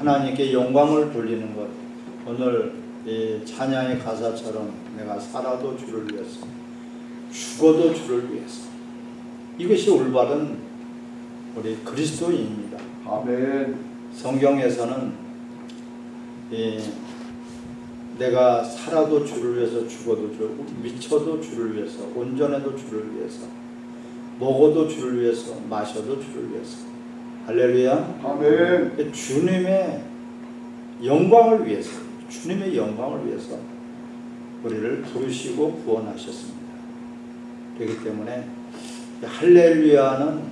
하나님께 영광을 돌리는 것 오늘 이 찬양의 가사처럼 내가 살아도 주를 위해서 죽어도 주를 위해서 이것이 올바른 우리 그리스도인입니다. 아멘. 성경에서는 이 내가 살아도 주를 위해서 죽어도 주 미쳐도 주를 위해서 온전해도 주를 위해서 먹어도 주를 위해서 마셔도 주를 위해서 할렐루야 아멘. 주님의 영광을 위해서 주님의 영광을 위해서 우리를 부르시고 구원하셨습니다. 그렇기 때문에 할렐루야는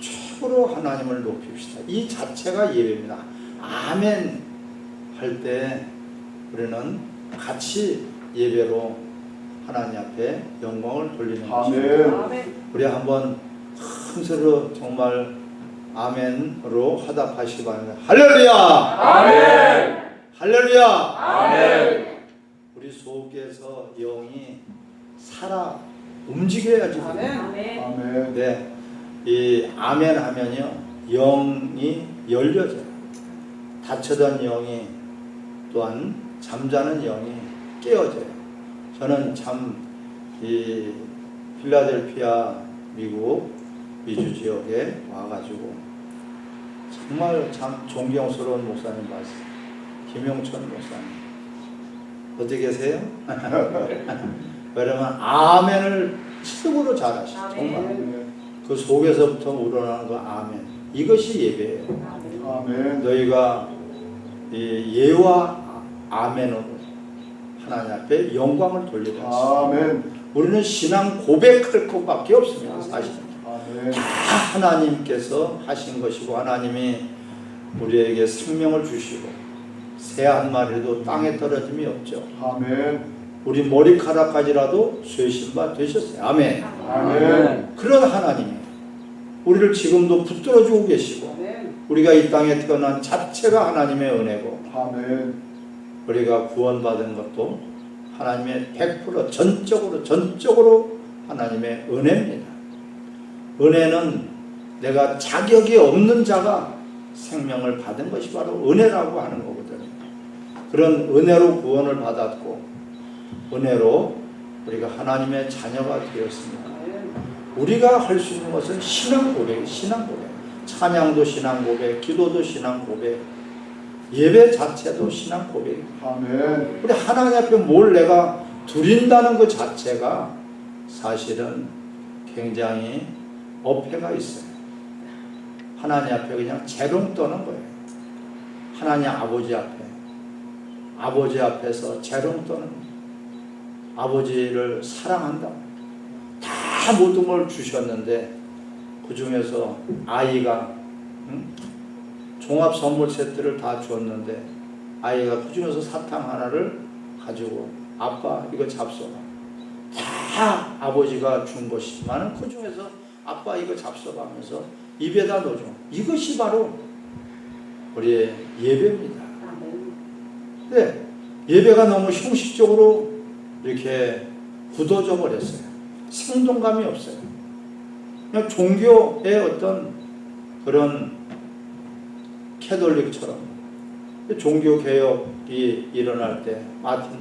최고로 하나님을 높입시다. 이 자체가 예배입니다. 아멘 할 때 우리는 같이 예배로 하나님 앞에 영광을 돌리는 것입니다. 아멘. 우리 한번 큰 소리로 정말 아멘으로 화답하시기 바랍니다. 할렐루야! 아멘. 할렐루야! 아멘. 우리 속에서 영이 살아 움직여야지. 아멘. 아멘. 네, 이 아멘 하면요 영이 열려져요. 닫혀던 영이 또한 잠자는 영이 깨어져요. 저는 참 이 필라델피아 미국 미주 지역에 와가지고 정말 참 존경스러운 목사님 봤어요. 김용천 목사님. 어디 계세요? 왜냐면 아멘을 최고로 잘하시죠. 정말. 아멘. 그 속에서부터 우러나는 그 아멘. 이것이 예배예요. 아멘. 너희가 이 예와 아멘으로 하나님 앞에 영광을 돌리라. 아멘. 우리는 신앙 고백할 것밖에 없습니다. 사실. 다 하나님께서 하신 것이고 하나님이 우리에게 생명을 주시고 새 한 마리도 땅에 떨어짐이 없죠. 아멘. 우리 머리카락까지라도 쇠신 바 되셨어요. 아멘. 아멘. 그런 하나님이 우리를 지금도 붙들어 주고 계시고 우리가 이 땅에 태어난 자체가 하나님의 은혜고 아멘. 우리가 구원받은 것도 하나님의 100% 전적으로 전적으로 하나님의 은혜입니다. 은혜는 내가 자격이 없는 자가 생명을 받은 것이 바로 은혜라고 하는 거거든요. 그런 은혜로 구원을 받았고 은혜로 우리가 하나님의 자녀가 되었습니다. 우리가 할 수 있는 것은 신앙 고백, 신앙 고백. 찬양도 신앙 고백, 기도도 신앙 고백, 예배 자체도 신앙 고백. 아멘. 우리 하나님 앞에 뭘 내가 드린다는 것 자체가 사실은 굉장히 어폐가 있어요. 하나님 앞에 그냥 재롱 떠는 거예요. 하나님 아버지 앞에. 아버지 앞에서 재롱 떠는. 아버지를 사랑한다. 다 모든 걸 주셨는데 그 중에서 아이가 응? 종합 선물 세트를 다 줬는데 아이가 그 중에서 사탕 하나를 가지고 아빠 이거 잡숴봐. 다 아버지가 준 것이지만 그 중에서 아빠 이거 잡숴봐 하면서 입에다 넣어줘. 이것이 바로 우리의 예배입니다. 네, 예배가 너무 형식적으로 이렇게 굳어져 버렸어요. 생동감이 없어요. 그냥 종교의 어떤 그런 캐톨릭처럼 종교 개혁이 일어날 때 마틴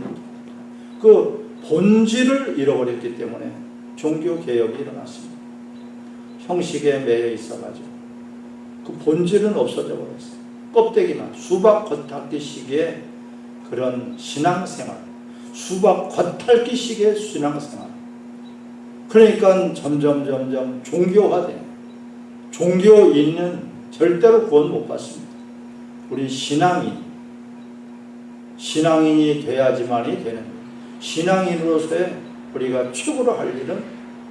그 본질을 잃어버렸기 때문에 종교 개혁이 일어났습니다. 형식에 매여 있어가지고 그 본질은 없어져 버렸어요. 껍데기만 수박 겉핥기식의 그런 신앙생활, 수박 겉핥기식의 신앙생활. 그러니까 점점 점점 종교화돼. 종교인은 절대로 구원 못 받습니다. 우리 신앙인, 신앙인이 돼야지만이 되는. 신앙인으로서의 우리가 최고로 할 일은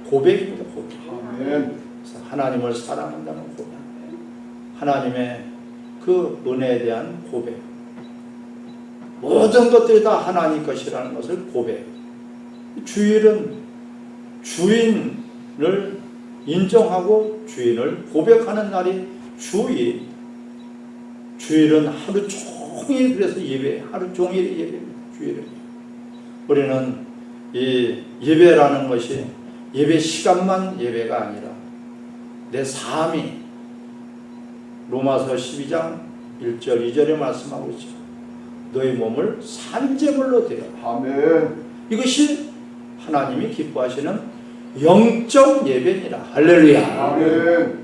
고백입니다. 고백. 아멘. 하나님을 사랑한다는 고백. 하나님의 그 은혜에 대한 고백. 모든 것들이 다 하나님 것이라는 것을 고백. 주일은 주인을 인정하고 주인을 고백하는 날이 주일. 주일은 하루 종일 그래서 예배, 하루 종일 예배입니다. 주일은. 우리는 이 예배라는 것이 예배 시간만 예배가 아니라 내 삶이 로마서 12장 1절 2절에 말씀하고 있죠. 너희 몸을 산재물로 드려. 아멘. 이것이 하나님이 기뻐하시는 영적 예배니라. 할렐루야. 아멘.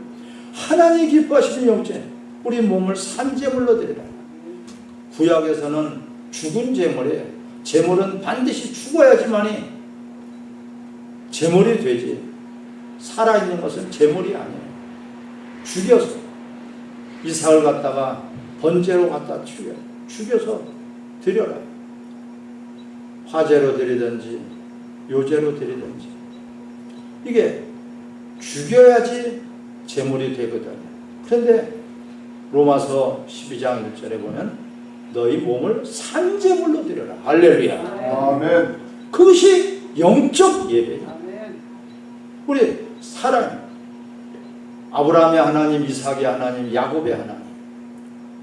하나님이 기뻐하시는 영적 우리 몸을 산재물로 드리라. 구약에서는 죽은 제물에 제물은 반드시 죽어야지만이 제물이 되지. 살아있는 것은 제물이 아니에요. 죽여서 이삭을 갖다가 번제로 갖다 죽여 죽여서 드려라. 화제로 드리든지 요제로 드리든지 이게 죽여야지 제물이 되거든요. 그런데 로마서 12장 1절에 보면 너희 몸을 산제물로 드려라. 할렐루야. 아멘. 그것이 영적 예배야. 아멘. 우리 사랑 아브라함의 하나님, 이삭의 하나님, 야곱의 하나님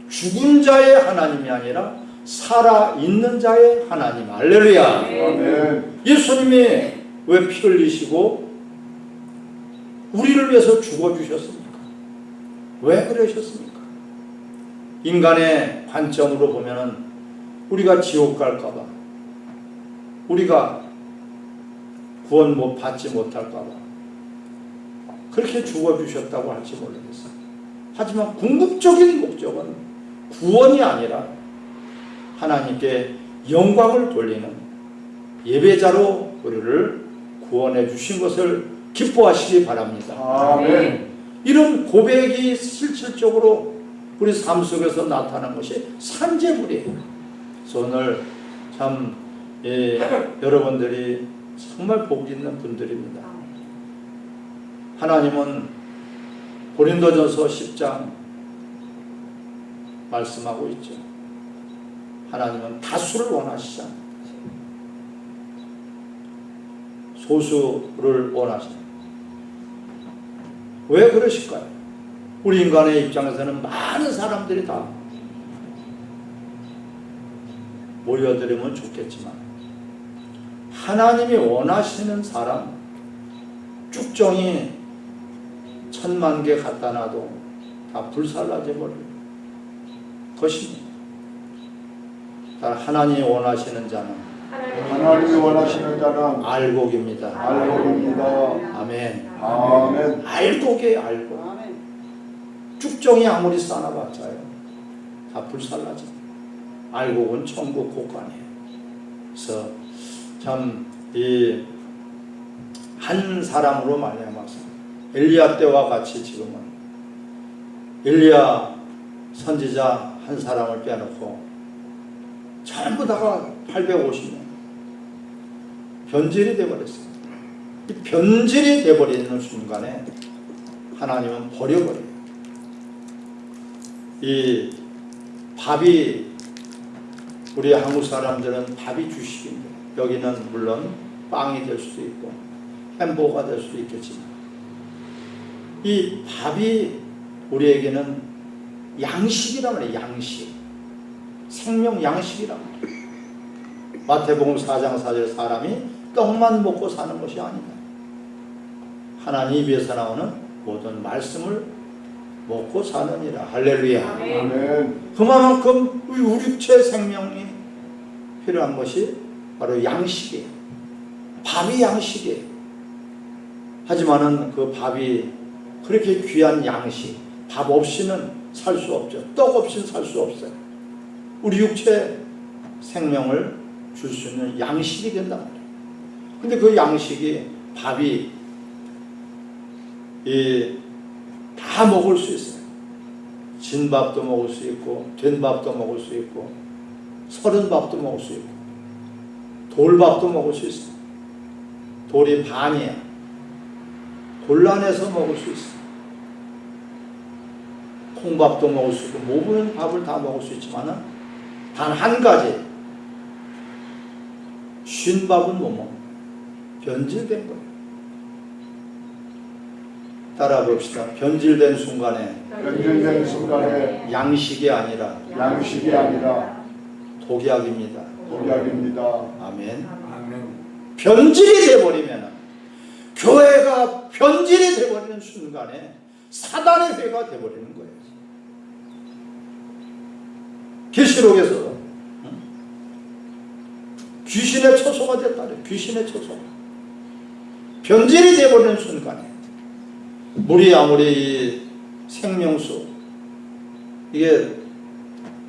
죽은 자의 하나님이 아니라 살아 있는 자의 하나님. 할렐루야. 아멘. 예수님이 왜 피 흘리시고 우리를 위해서 죽어 주셨습니까? 왜 그러셨습니까? 인간의 관점으로 보면은 우리가 지옥 갈까 봐 우리가 구원 못 받지 못할까 봐 그렇게 죽어 주셨다고 할지 모르겠어요. 하지만 궁극적인 목적은 구원이 아니라 하나님께 영광을 돌리는 예배자로 우리를 구원해 주신 것을 기뻐하시기 바랍니다. 아멘. 이런 고백이 실질적으로 우리 삶 속에서 나타난 것이 산재물이에요. 그래서 오늘 참 예, 여러분들이 정말 복 있는 분들입니다. 하나님은 고린도전서 10장 말씀하고 있죠. 하나님은 다수를 원하시지 않는다. 소수를 원하시는 왜 그러실까요? 우리 인간의 입장에서는 많은 사람들이 다 모여들으면 좋겠지만 하나님이 원하시는 사람 쭉정이 천만 개 갖다 놔도 다 불살라져 버릴 것입니다. 따라 하나님이 원하시는 자는 하나님이 원하시는 자는 알곡입니다. 알곡입니다. 아멘. 아멘. 알곡에 알곡. 아멘. 쭉정이 아무리 쌓아봤자요. 다 불살라져. 알곡은 천국 곳간이에요. 그래서 참 이 한 사람으로 말미암아서 엘리야 때와 같이 지금은 엘리야 선지자 한 사람을 빼놓고 전부 다가 850명 변질이 돼버렸어요. 이 변질이 돼버리는 순간에 하나님은 버려버려요. 이 밥이 우리 한국 사람들은 밥이 주식인데 여기는 물론 빵이 될 수도 있고 햄버거가 될 수도 있겠지만 이 밥이 우리에게는 양식이란 말이에요. 양식. 생명 양식이란 말이에요. 마태복음 4장 4절 사람이 떡만 먹고 사는 것이 아니다. 하나님 입에서 나오는 모든 말씀을 먹고 사느니라. 할렐루야. 아멘. 그만큼 우리 육체 생명이 필요한 것이 바로 양식이에요. 밥이 양식이에요. 하지만은 그 밥이 그렇게 귀한 양식, 밥 없이는 살 수 없죠. 떡 없이는 살 수 없어요. 우리 육체 생명을 줄 수 있는 양식이 된단 말이에요. 근데 그 양식이 밥이 이 다 먹을 수 있어요. 진 밥도 먹을 수 있고 된 밥도 먹을 수 있고 서른 밥도 먹을 수 있고 돌밥도 먹을 수 있어요. 돌이 반이야. 골라내서 먹을 수 있어요. 콩밥도 먹을 수 있고 모든 밥을 다 먹을 수 있지만 단 한 가지 쉰 밥은 못 먹는 변질된 거예요. 따라 봅시다. 변질된 순간에 변질된 순간에 양식이 아니라 양식이 아니라 독약입니다. 독약입니다. 아멘. 아멘. 변질이 돼버리면 교회가 변질이 돼버리는 순간에 사단의 회가 돼버리는 거예요. 계시록에서 응? 귀신의 처소가 됐다. 그래. 귀신의 처소. 변질이 되어버리는 순간에 물이 아무리 이 생명수 이게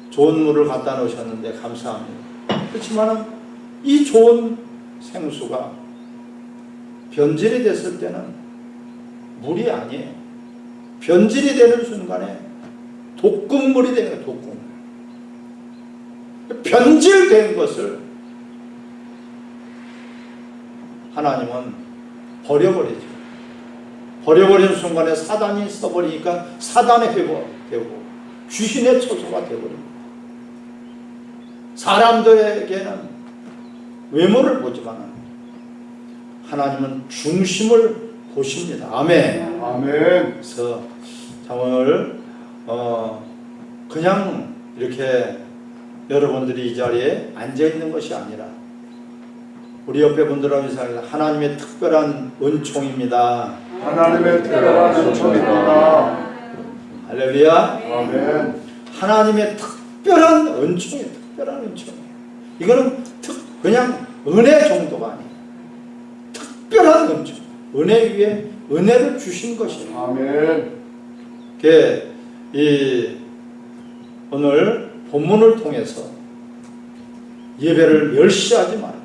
좋은 물을 갖다 놓으셨는데 감사합니다. 그렇지만은 이 좋은 생수가 변질이 됐을 때는 물이 아니에요. 변질이 되는 순간에 독극물이 되는 거예요. 독극물. 변질된 것을 하나님은 버려버리죠. 버려버리는 순간에 사단이 써버리니까 사단의 회복되고 귀신의 처소가 되어버립니다. 사람들에게는 외모를 보지만 하나님은 중심을 보십니다. 아멘. 아멘. 그래서 참 오늘 어 그냥 이렇게 여러분들이 이 자리에 앉아 있는 것이 아니라 우리 옆에 분들하고 인사합니다. 하나님의 특별한 은총입니다. 하나님의 특별한 은총입니다. 할렐루야. 아멘. 하나님의 특별한 은총이 특별한 은총이에요. 이거는 특 그냥 은혜 정도가 아니에요. 특별한 은총. 은혜 위에 은혜를 주신 것이에요. 아멘. 그, 이, 오늘 본문을 통해서 예배를 멸시하지 말아요.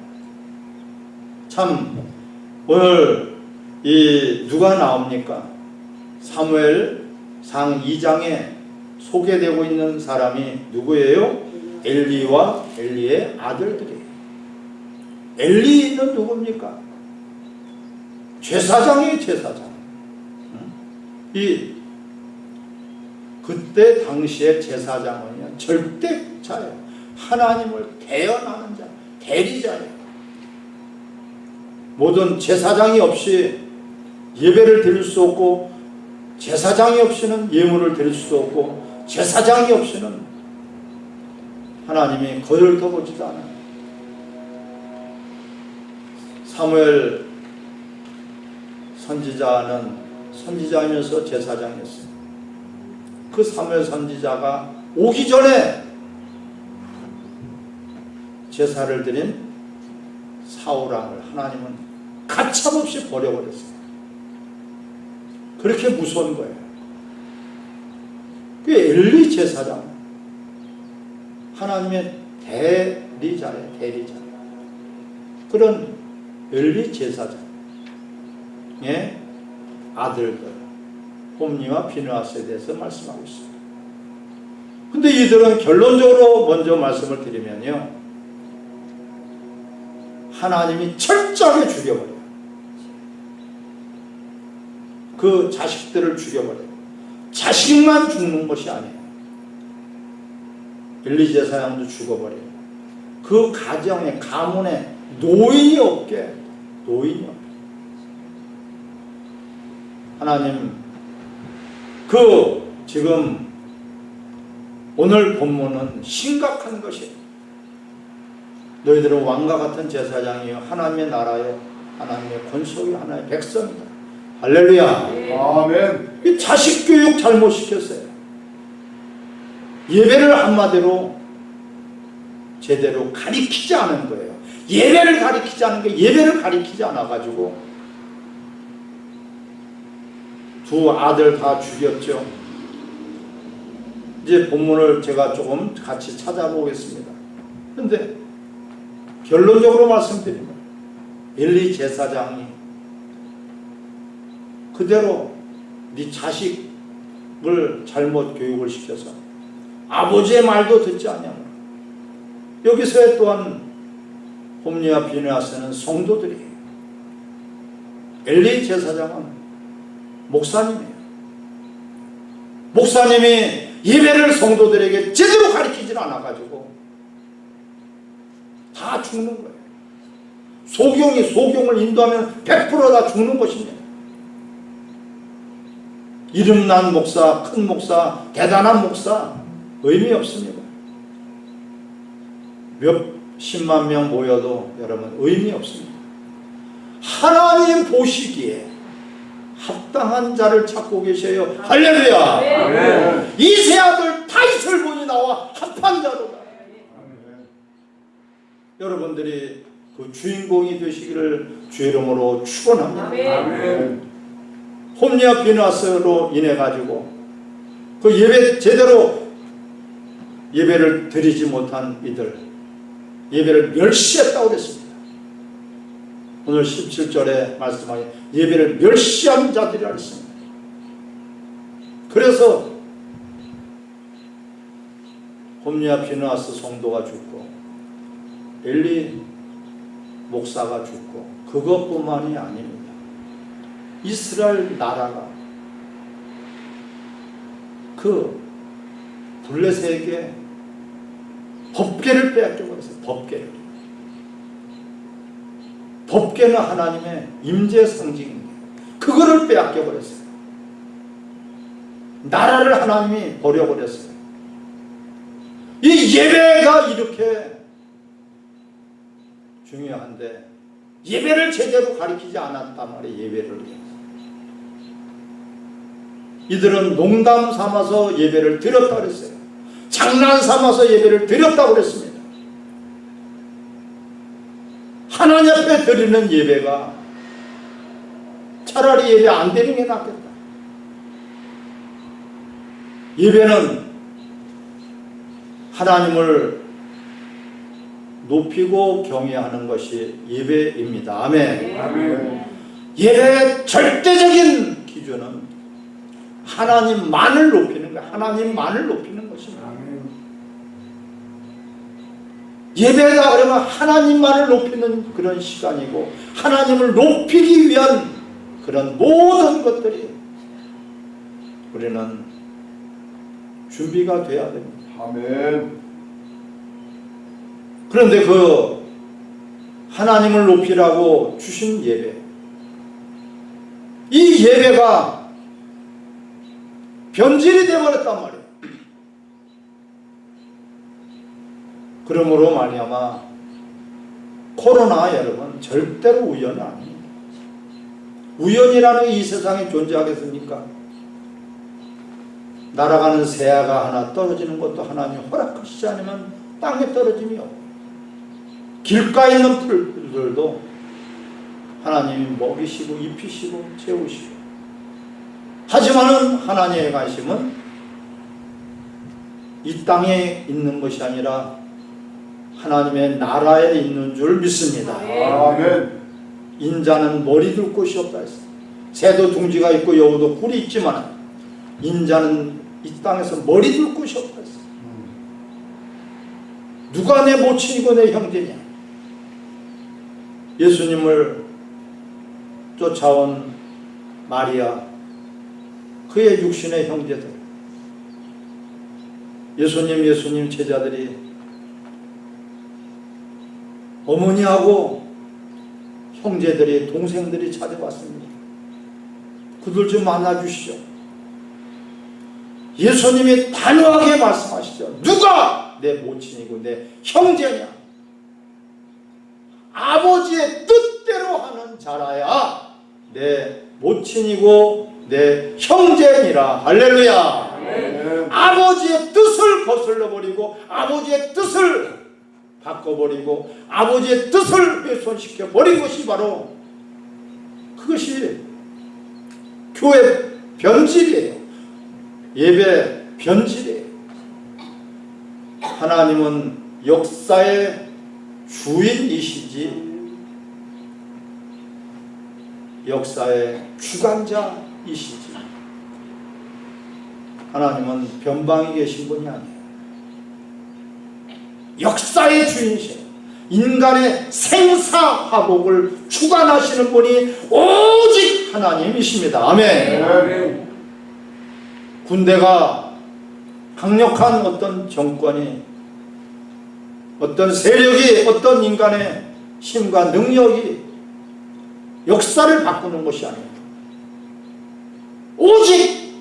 참, 오늘 이 누가 나옵니까? 사무엘 상 2장에 소개되고 있는 사람이 누구예요? 엘리와 엘리의 아들들이에요. 엘리는 누굽니까? 제사장이에요, 제사장. 응? 이 그때 당시의 제사장은요 절대자예요. 하나님을 대연하는 자, 대리자예요. 모든 제사장이 없이 예배를 드릴 수 없고 제사장이 없이는 예물을 드릴 수도 없고 제사장이 없이는 하나님이 거절 더보지도 않아요. 사무엘 선지자는 선지자이면서 제사장이었어요. 그 사무엘 선지자가 오기 전에 제사를 드린 사울왕을 하나님은 가차없이 버려버렸어요. 그렇게 무서운 거예요. 그 엘리 제사장 하나님의 대리자예요. 대리자. 그런 엘리 제사장의 아들들 홈니와 비누아스에 대해서 말씀하고 있습니다. 근데 이들은 결론적으로 먼저 말씀을 드리면요. 하나님이 철저하게 죽여버려요. 그 자식들을 죽여버려요. 자식만 죽는 것이 아니에요. 엘리제사장도 죽어버려요. 그 가정에 가문에 노인이 없게 노인이 없게 하나님 그 지금 오늘 본문은 심각한 것이에요. 너희들은 왕과 같은 제사장이요 하나님의 나라요 하나님의 권속이 하나님의 백성이다. 할렐루야. 아멘. 이 자식 교육 잘못 시켰어요. 예배를 한마디로 제대로 가리키지 않은 거예요. 예배를 가리키지 않은 게 예배를 가리키지 않아 가지고 두 아들 다 죽였죠. 이제 본문을 제가 조금 같이 찾아보겠습니다. 근데 결론적으로 말씀드립니다. 엘리 제사장이 그대로 네 자식을 잘못 교육을 시켜서 아버지의 말도 듣지 않냐고 여기서 또한 홈리와 비누아스는 성도들이에요. 엘리 제사장은 목사님이에요. 목사님이 예배를 성도들에게 제대로 가르치질 않아가지고 다 죽는 거예요. 소경이 소경을 인도하면 100%다 죽는 것입니다. 이름난 목사, 큰 목사, 대단한 목사 의미 없습니다. 몇 십만 명 모여도 여러분 의미 없습니다. 하나님 보시기에 합당한 자를 찾고 계셔요. 할렐루야. 아멘. 이세 아들 다이슬 분이 나와 합한 자로다. 여러분들이 그 주인공이 되시기를 주 이름으로 축원합니다. 홈리아 비나스로 인해 가지고 그 예배 제대로 예배를 드리지 못한 이들 예배를 멸시했다고 그랬습니다. 오늘 17절에 말씀하신 예배를 멸시한 자들이라 했습니다. 그래서 홈리아 비나스 성도가 죽고 엘리 목사가 죽고 그것뿐만이 아닙니다. 이스라엘 나라가 그 블레셋에게 법계를 빼앗겨 버렸어요. 법계를. 법계는 하나님의 임재 상징입니다. 그거를 빼앗겨 버렸어요. 나라를 하나님이 버려버렸어요. 이 예배가 이렇게 중요한데 예배를 제대로 가리키지 않았단 말이에요. 예배를. 이들은 농담 삼아서 예배를 드렸다 그랬어요. 장난 삼아서 예배를 드렸다고 그랬습니다. 하나님 앞에 드리는 예배가 차라리 예배 안 드리는 게 낫겠다. 예배는 하나님을 높이고 경외하는 것이 예배입니다. 아멘. 아멘. 예배의 절대적인 기준은 하나님만을 높이는 거야. 하나님만을 높이는 것입니다. 아멘. 예배다 그러면 하나님만을 높이는 그런 시간이고 하나님을 높이기 위한 그런 모든 것들이 우리는 준비가 돼야 됩니다. 아멘. 그런데 그 하나님을 높이라고 주신 예배 이 예배가 변질이 되어버렸단 말이에요. 그러므로 말미암아 코로나 여러분 절대로 우연은 아닙니다. 우연이라는 게이 세상에 존재하겠습니까? 날아가는 새아가 하나 떨어지는 것도 하나님 허락하시지 않으면 땅에 없고 길가에 있는 풀들도 하나님이 먹이시고 입히시고 채우시고 하지만은 하나님의 관심은 이 땅에 있는 것이 아니라 하나님의 나라에 있는 줄 믿습니다. 아멘. 인자는 머리 둘 곳이 없다 했어. 새도 둥지가 있고 여우도 꿀이 있지만 인자는 이 땅에서 머리 둘 곳이 없다 했어. 누가 내 모친이고 내 형제냐? 예수님을 쫓아온 마리아, 그의 육신의 형제들, 예수님, 예수님 제자들이 어머니하고 형제들이, 동생들이 찾아왔습니다. 그들 좀 만나주시죠. 예수님이 단호하게 말씀하시죠. 누가 내 모친이고 내 형제냐? 아버지의 뜻대로 하는 자라야 내 모친이고 내 형제니라. 할렐루야. 아멘. 아버지의 뜻을 거슬러 버리고 아버지의 뜻을 바꿔버리고 아버지의 뜻을 훼손시켜 버린 것이 바로 그것이 교회 변질이에요. 예배 변질이에요. 하나님은 역사의 주인이시지 역사의 주관자이시지 하나님은 변방에 계신 분이 아니에요. 역사의 주인이세요. 인간의 생사화복을 주관하시는 분이 오직 하나님이십니다. 아멘. 아멘. 군대가 강력한 어떤 정권이 어떤 세력이 어떤 인간의 힘과 능력이 역사를 바꾸는 것이 아닙니다. 오직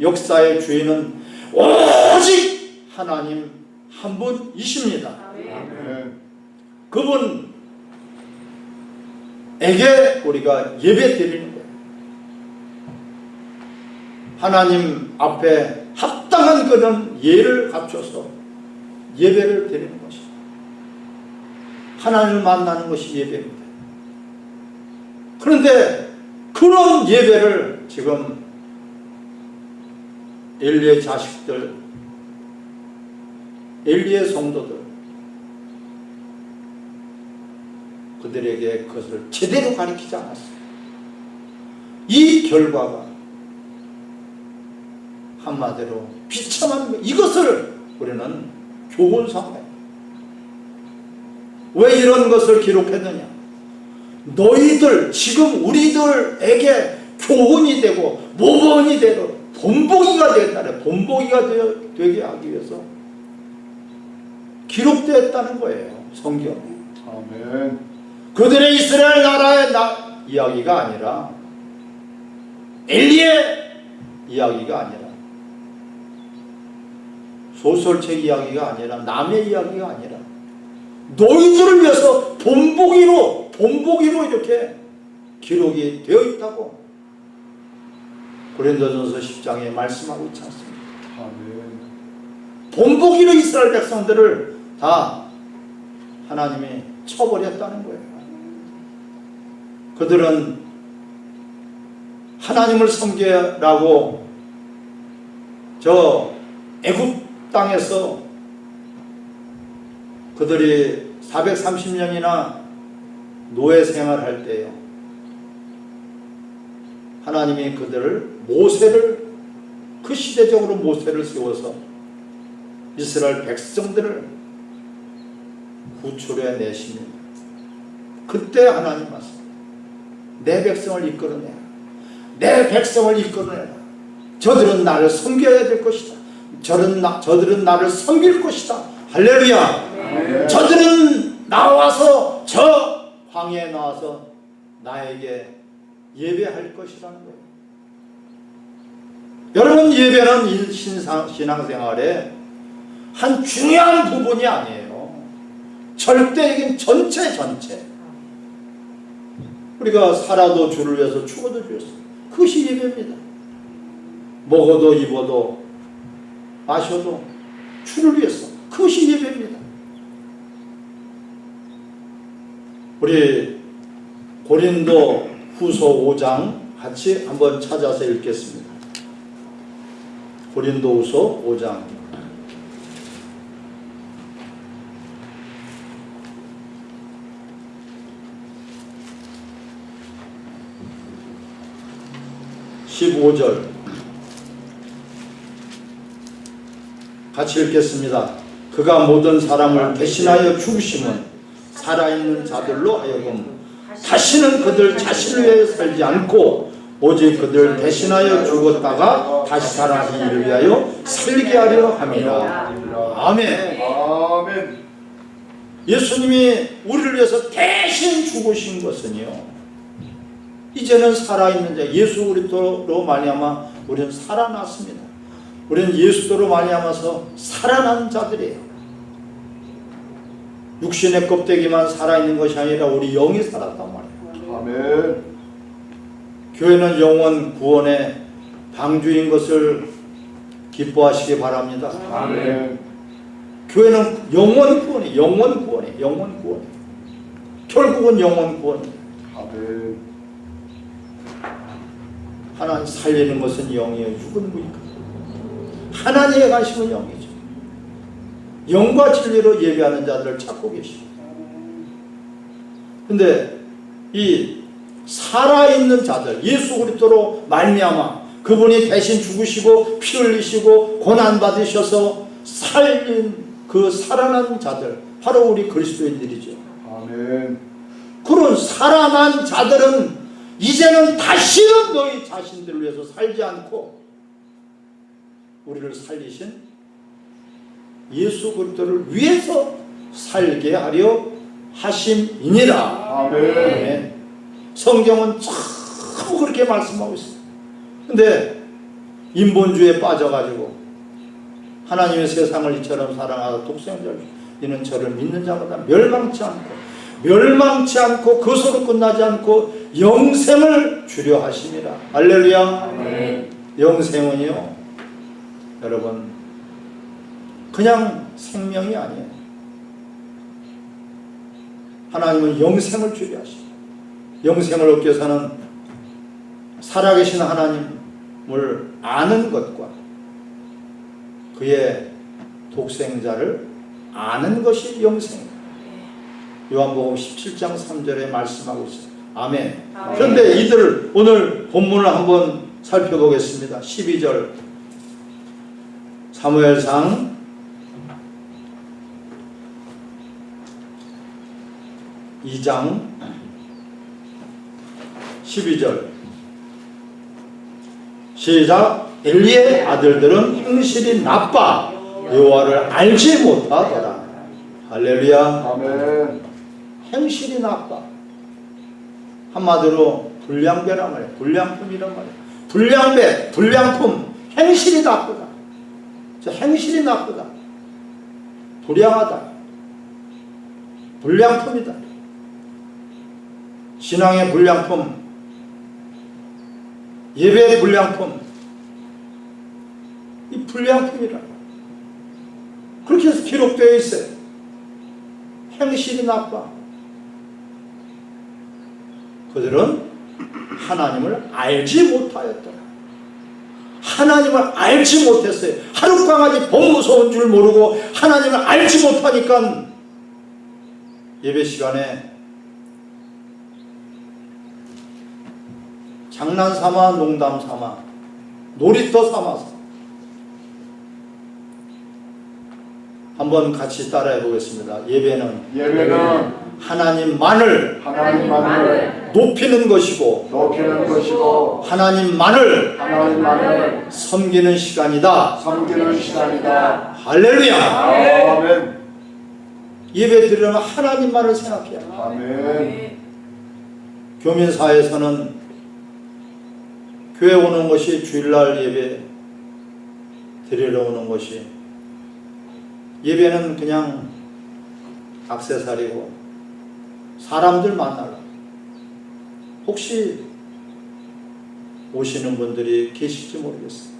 역사의 주인은 오직 하나님 한 분이십니다. 그분에게 우리가 예배 드리는. 하나님 앞에 합당한 그런 예를 갖춰서 예배를 드리는 것입니다. 하나님을 만나는 것이 예배입니다. 그런데 그런 예배를 지금 엘리의 자식들, 엘리의 성도들 그들에게 그것을 제대로 가르치지 않았어요. 이 결과가 한마디로 비참한 거 이것을 우리는 교훈 삼아요. 왜 이런 것을 기록했느냐? 너희들 지금 우리들에게 교훈이 되고 모범이 되고 본보기가 되겠다는 본보기가 되, 되게 하기 위해서 기록되었다는 거예요. 성경에. 아멘. 그들의 이스라엘 나라의 나, 이야기가 아니라 엘리의 이야기가 아니라 소설책 이야기가 아니라 남의 이야기가 아니라 너희들을 위해서 본보기로 본보기로 이렇게 기록이 되어 있다고 고린도전서 10장에 말씀하고 있지 않습니까? 아멘. 본보기로 이스라엘 백성들을 다 하나님이 쳐버렸다는 거예요. 그들은 하나님을 섬기라고 저 애굽 땅에서 그들이 430년이나 노예 생활할 때요. 하나님이 그들을 모세를 그 시대적으로 모세를 세워서 이스라엘 백성들을 구출해 내십니다. 그때 하나님 말씀. 내 백성을 이끌어내라. 내 백성을 이끌어내라. 저들은 나를 섬겨야 될 것이다. 저는 나, 저들은 나를 섬길 것이다. 할렐루야. 아멘. 저들은 나와서 저 황해에 나와서 나에게 예배할 것이라는 거예요. 여러분 예배는 이 신상, 신앙생활의 한 중요한 부분이 아니에요. 절대 이긴 전체 전체. 우리가 살아도 주를 위해서 죽어도 주였어. 그것이 예배입니다. 먹어도 입어도 마셔도 주를 위해서. 그것이 예배입니다. 우리 고린도 후서 5장 같이 한번 찾아서 읽겠습니다. 고린도 후서 5장 (15절) 같이 읽겠습니다. 그가 모든 사람을 대신하여 죽으심은 살아있는 자들로 하여금 다시는 그들 자신을 위해 살지 않고 오직 그들 대신하여 죽었다가 다시 살아나신 이를 위하여 살게 하려. 아멘. 아멘. 예수님이 우리를 위해서 대신 죽으신 것은요. 이제는 살아있는 자 예수 그리스도로 말미암아 우리는 살아났습니다. 우리는 예수도로 말미암아서 살아난 자들이에요. 육신의 껍데기만 살아있는 것이 아니라 우리 영이 살았단 말이에요. 아멘. 교회는 영원 구원의 방주인 것을 기뻐하시기 바랍니다. 아멘. 교회는 영원 구원이 영원 구원이 영원 구원. 결국은 영원 구원. 아멘. 하나님 살리는 것은 영이에요. 죽은 무니까. 하나님의 관심은 영이죠. 영과 진리로 예배하는 자들을 찾고 계시고. 근데 이 살아있는 자들 예수 그리스도로 말미암아 그분이 대신 죽으시고 피 흘리시고 고난 받으셔서 살린 그 살아난 자들 바로 우리 그리스도인들이죠. 아멘. 그런 살아난 자들은 이제는 다시는 너희 자신들을 위해서 살지 않고 우리를 살리신 예수 그리스도를 위해서 살게 하려 하심이니라. 아멘. 아멘. 성경은 참 그렇게 말씀하고 있어요. 근데 인본주의에 빠져가지고 하나님의 세상을 이처럼 사랑하다 독생자를 이는 저를 믿는 자마다 멸망치 않고 멸망치 않고 그것으로 끝나지 않고 영생을 주려. 할렐루야. 아멘. 영생은요. 여러분 그냥 생명이 아니에요. 하나님은 영생을 주게 하시고 영생을 얻기 위해서는 살아계신 하나님을 아는 것과 그의 독생자를 아는 것이 영생입니다. 요한복음 17장 3절에 말씀하고 있어요. 아멘. 아멘. 그런데 이들 오늘 본문을 한번 살펴보겠습니다. 12절 사무엘상 2장 12절 시작 엘리의 아들들은 행실이 나빠 여호와를 알지 못하더라 할렐루야 아멘. 행실이 나빠 한마디로 불량배란 말이야 불량품이란 말이야 불량배 불량품 행실이 나쁘다. 저 행실이 나쁘다. 불량하다. 불량품이다. 신앙의 불량품 예배의 불량품 이 불량품이라 그렇게 해서 기록되어 있어요. 행실이 나빠 그들은 하나님을 알지 못하였더라. 하나님을 알지 못했어요. 하루 강아지 범 무서운 줄 모르고 하나님을 알지 못하니까 예배 시간에 장난 삼아 농담 삼아 놀이터 삼아서 한번 같이 따라해 보겠습니다. 예배는 예배는 하나님만을 하나님만을 높이는 것이고 높이는 것이고 하나님만을 하나님만을 섬기는 시간이다. 섬기는 시간이다. 할렐루야. 아멘. 예배 드리려면 하나님만을 생각해야 돼. 아멘. 교민사에서는 교회 오는 것이 주일날 예배 드리러 오는 것이 예배는 그냥 악세사리고 사람들 만나라. 혹시 오시는 분들이 계실지 모르겠어요.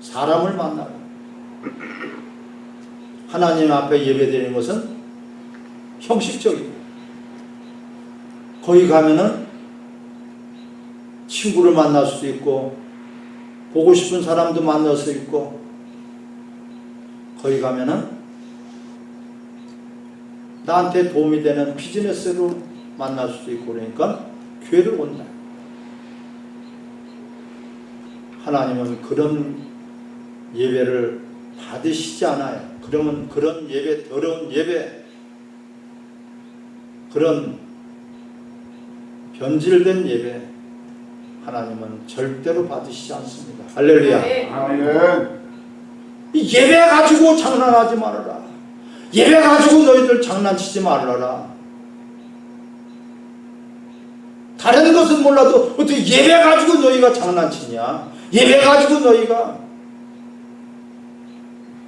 사람을 만나라. 하나님 앞에 예배 드리는 것은 형식적이고 거기 가면은 친구를 만날 수도 있고 보고 싶은 사람도 만날 수 있고 거기 가면은 나한테 도움이 되는 비즈니스로 만날 수도 있고 그러니까 교회를 온다. 하나님은 그런 예배를 받으시지 않아요. 그러면 그런 예배, 더러운 예배, 그런 변질된 예배, 하나님은 절대로 받으시지 않습니다. 할렐루야. 아멘. 이 예배 가지고 장난하지 말아라. 예배 가지고 너희들 장난치지 말아라. 다른 것은 몰라도 어떻게 예배 가지고 너희가 장난치냐? 예배 가지고 너희가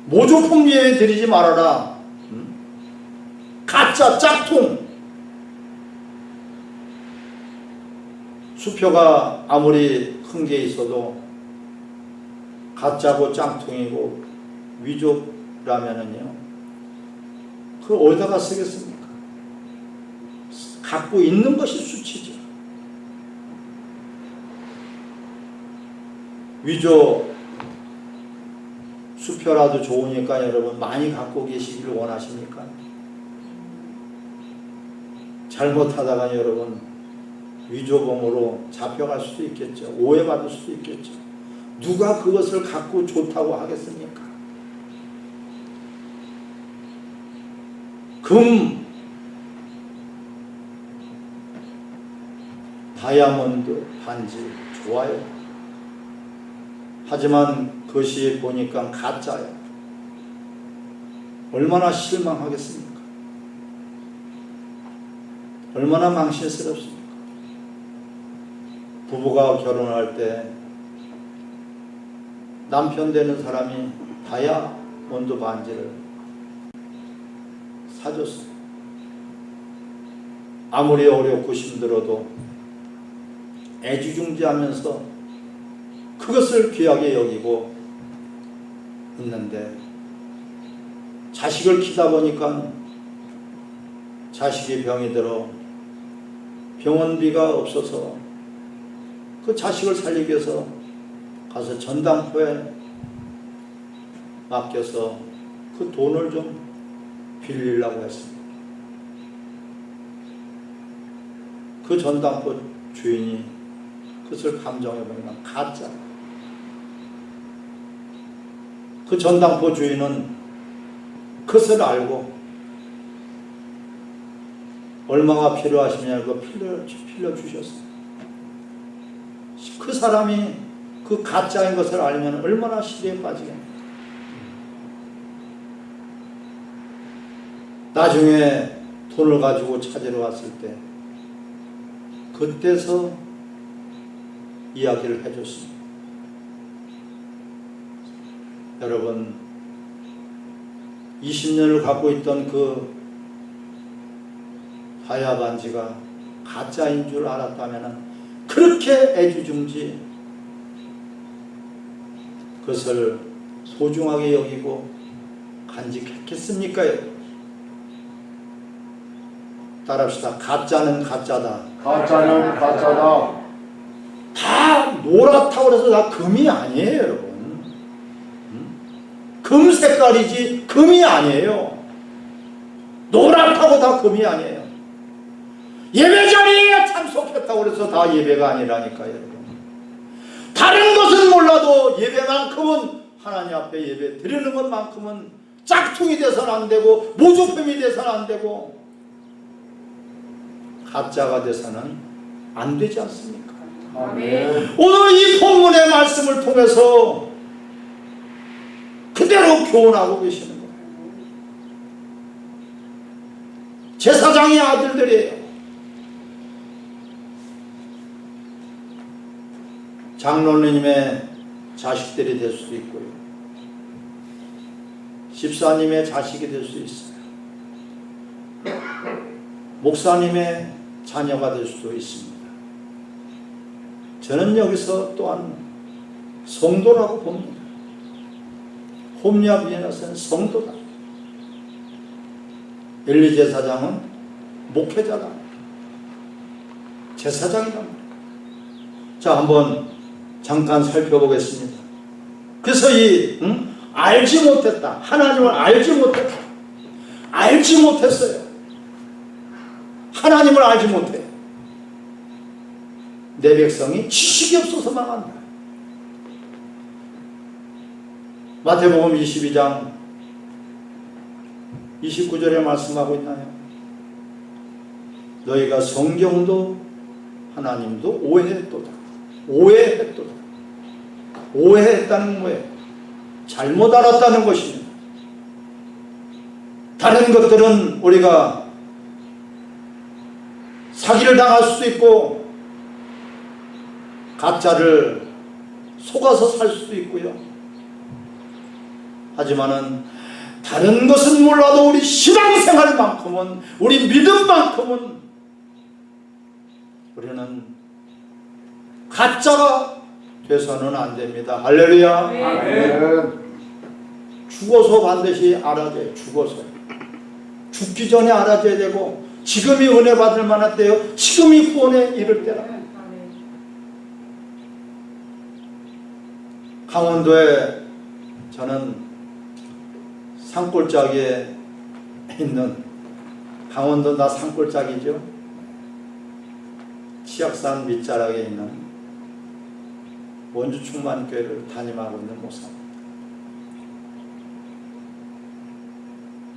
모조품 예배 드리지 말아라. 음? 가짜 짝퉁. 수표가 아무리 큰 게 있어도 가짜고 짱통이고 위조라면은요 그걸 어디다가 쓰겠습니까? 갖고 있는 것이 수치죠. 위조 수표라도 좋으니까 여러분 많이 갖고 계시기를 원하십니까? 잘못하다가 여러분 위조범으로 잡혀갈 수도 있겠죠. 오해받을 수도 있겠죠. 누가 그것을 갖고 좋다고 하겠습니까? 금, 다이아몬드 반지 좋아요. 하지만 그것이 보니까 가짜예요. 얼마나 실망하겠습니까? 얼마나 망신스럽습니까? 부부가 결혼할 때 남편 되는 사람이 다이아몬드 반지를 사줬어요. 아무리 어렵고 힘들어도 애지중지하면서 그것을 귀하게 여기고 있는데 자식을 키다 보니까 자식이 병이 들어 병원비가 없어서 그 자식을 살리기 위해서 가서 전당포에 맡겨서 그 돈을 좀 빌리려고 했습니다. 그 전당포 주인이 그것을 감정해 보니까 가짜. 그 전당포 주인은 그것을 알고 얼마가 필요하시냐 그 빌려, 빌려 주셨어요. 그 사람이 그 가짜인 것을 알면 얼마나 시대에 빠지겠냐. 나중에 돈을 가지고 찾으러 왔을 때 그때서 이야기를 해줬습니다. 여러분 20년을 갖고 있던 그 다이아 반지가 가짜인 줄 알았다면 그렇게 애지중지 그것을 소중하게 여기고 간직했겠습니까? 따라합시다. 가짜는 가짜다. 가짜는 가짜다. 다 노랗다고 해서 다 금이 아니에요, 여러분. 음? 금 색깔이지 금이 아니에요. 노랗다고 다 금이 아니에요. 예배 자리에 참석했다고 해서 다 예배가 아니라니까요, 여러분. 다른 것은 몰라도 예배만큼은 하나님 앞에 예배 드리는 것만큼은 짝퉁이 돼서는 안 되고 모조품이 돼서는 안 되고 가짜가 돼서는 안 되지 않습니까? 아멘. 오늘 이 본문의 말씀을 통해서 그대로 교훈하고 계시는 거예요. 제사장의 아들들이에요. 장로님의 자식들이 될 수도 있고요. 집사님의 자식이 될 수 있어요. 목사님의 자녀가 될 수도 있습니다. 저는 여기서 또한 성도라고 봅니다. 홈리아 비에나스는 성도다. 엘리 제사장은 목회자다. 제사장이다. 자, 한번 잠깐 살펴보겠습니다. 그래서 이 응? 알지 못했다. 하나님을 알지 못했다. 알지 못했어요. 하나님을 알지 못해. 내 백성이 지식이 없어서 망한다. 마태복음 22장 29절에 말씀하고 있나요? 너희가 성경도 하나님도 오해했도다. 오해했도다. 오해했다는 거예요. 잘못 알았다는 것입니다. 다른 것들은 우리가 사기를 당할 수도 있고 가짜를 속아서 살 수도 있고요. 하지만은 다른 것은 몰라도 우리 신앙생활만큼은 우리 믿음만큼은 우리는 가짜가 돼서는 안 됩니다. 할렐루야. 아멘. 죽어서 반드시 알아야 돼요. 죽어서. 죽기 전에 알아줘야 되고 지금이 은혜 받을 만한 때요. 지금이 구원에 이를 때라. 강원도에 저는 산골짜기에 있는 강원도 나 산골짜기죠. 치악산 밑자락에 있는 원주 충만교회를 담임하고 있는 목사입니다.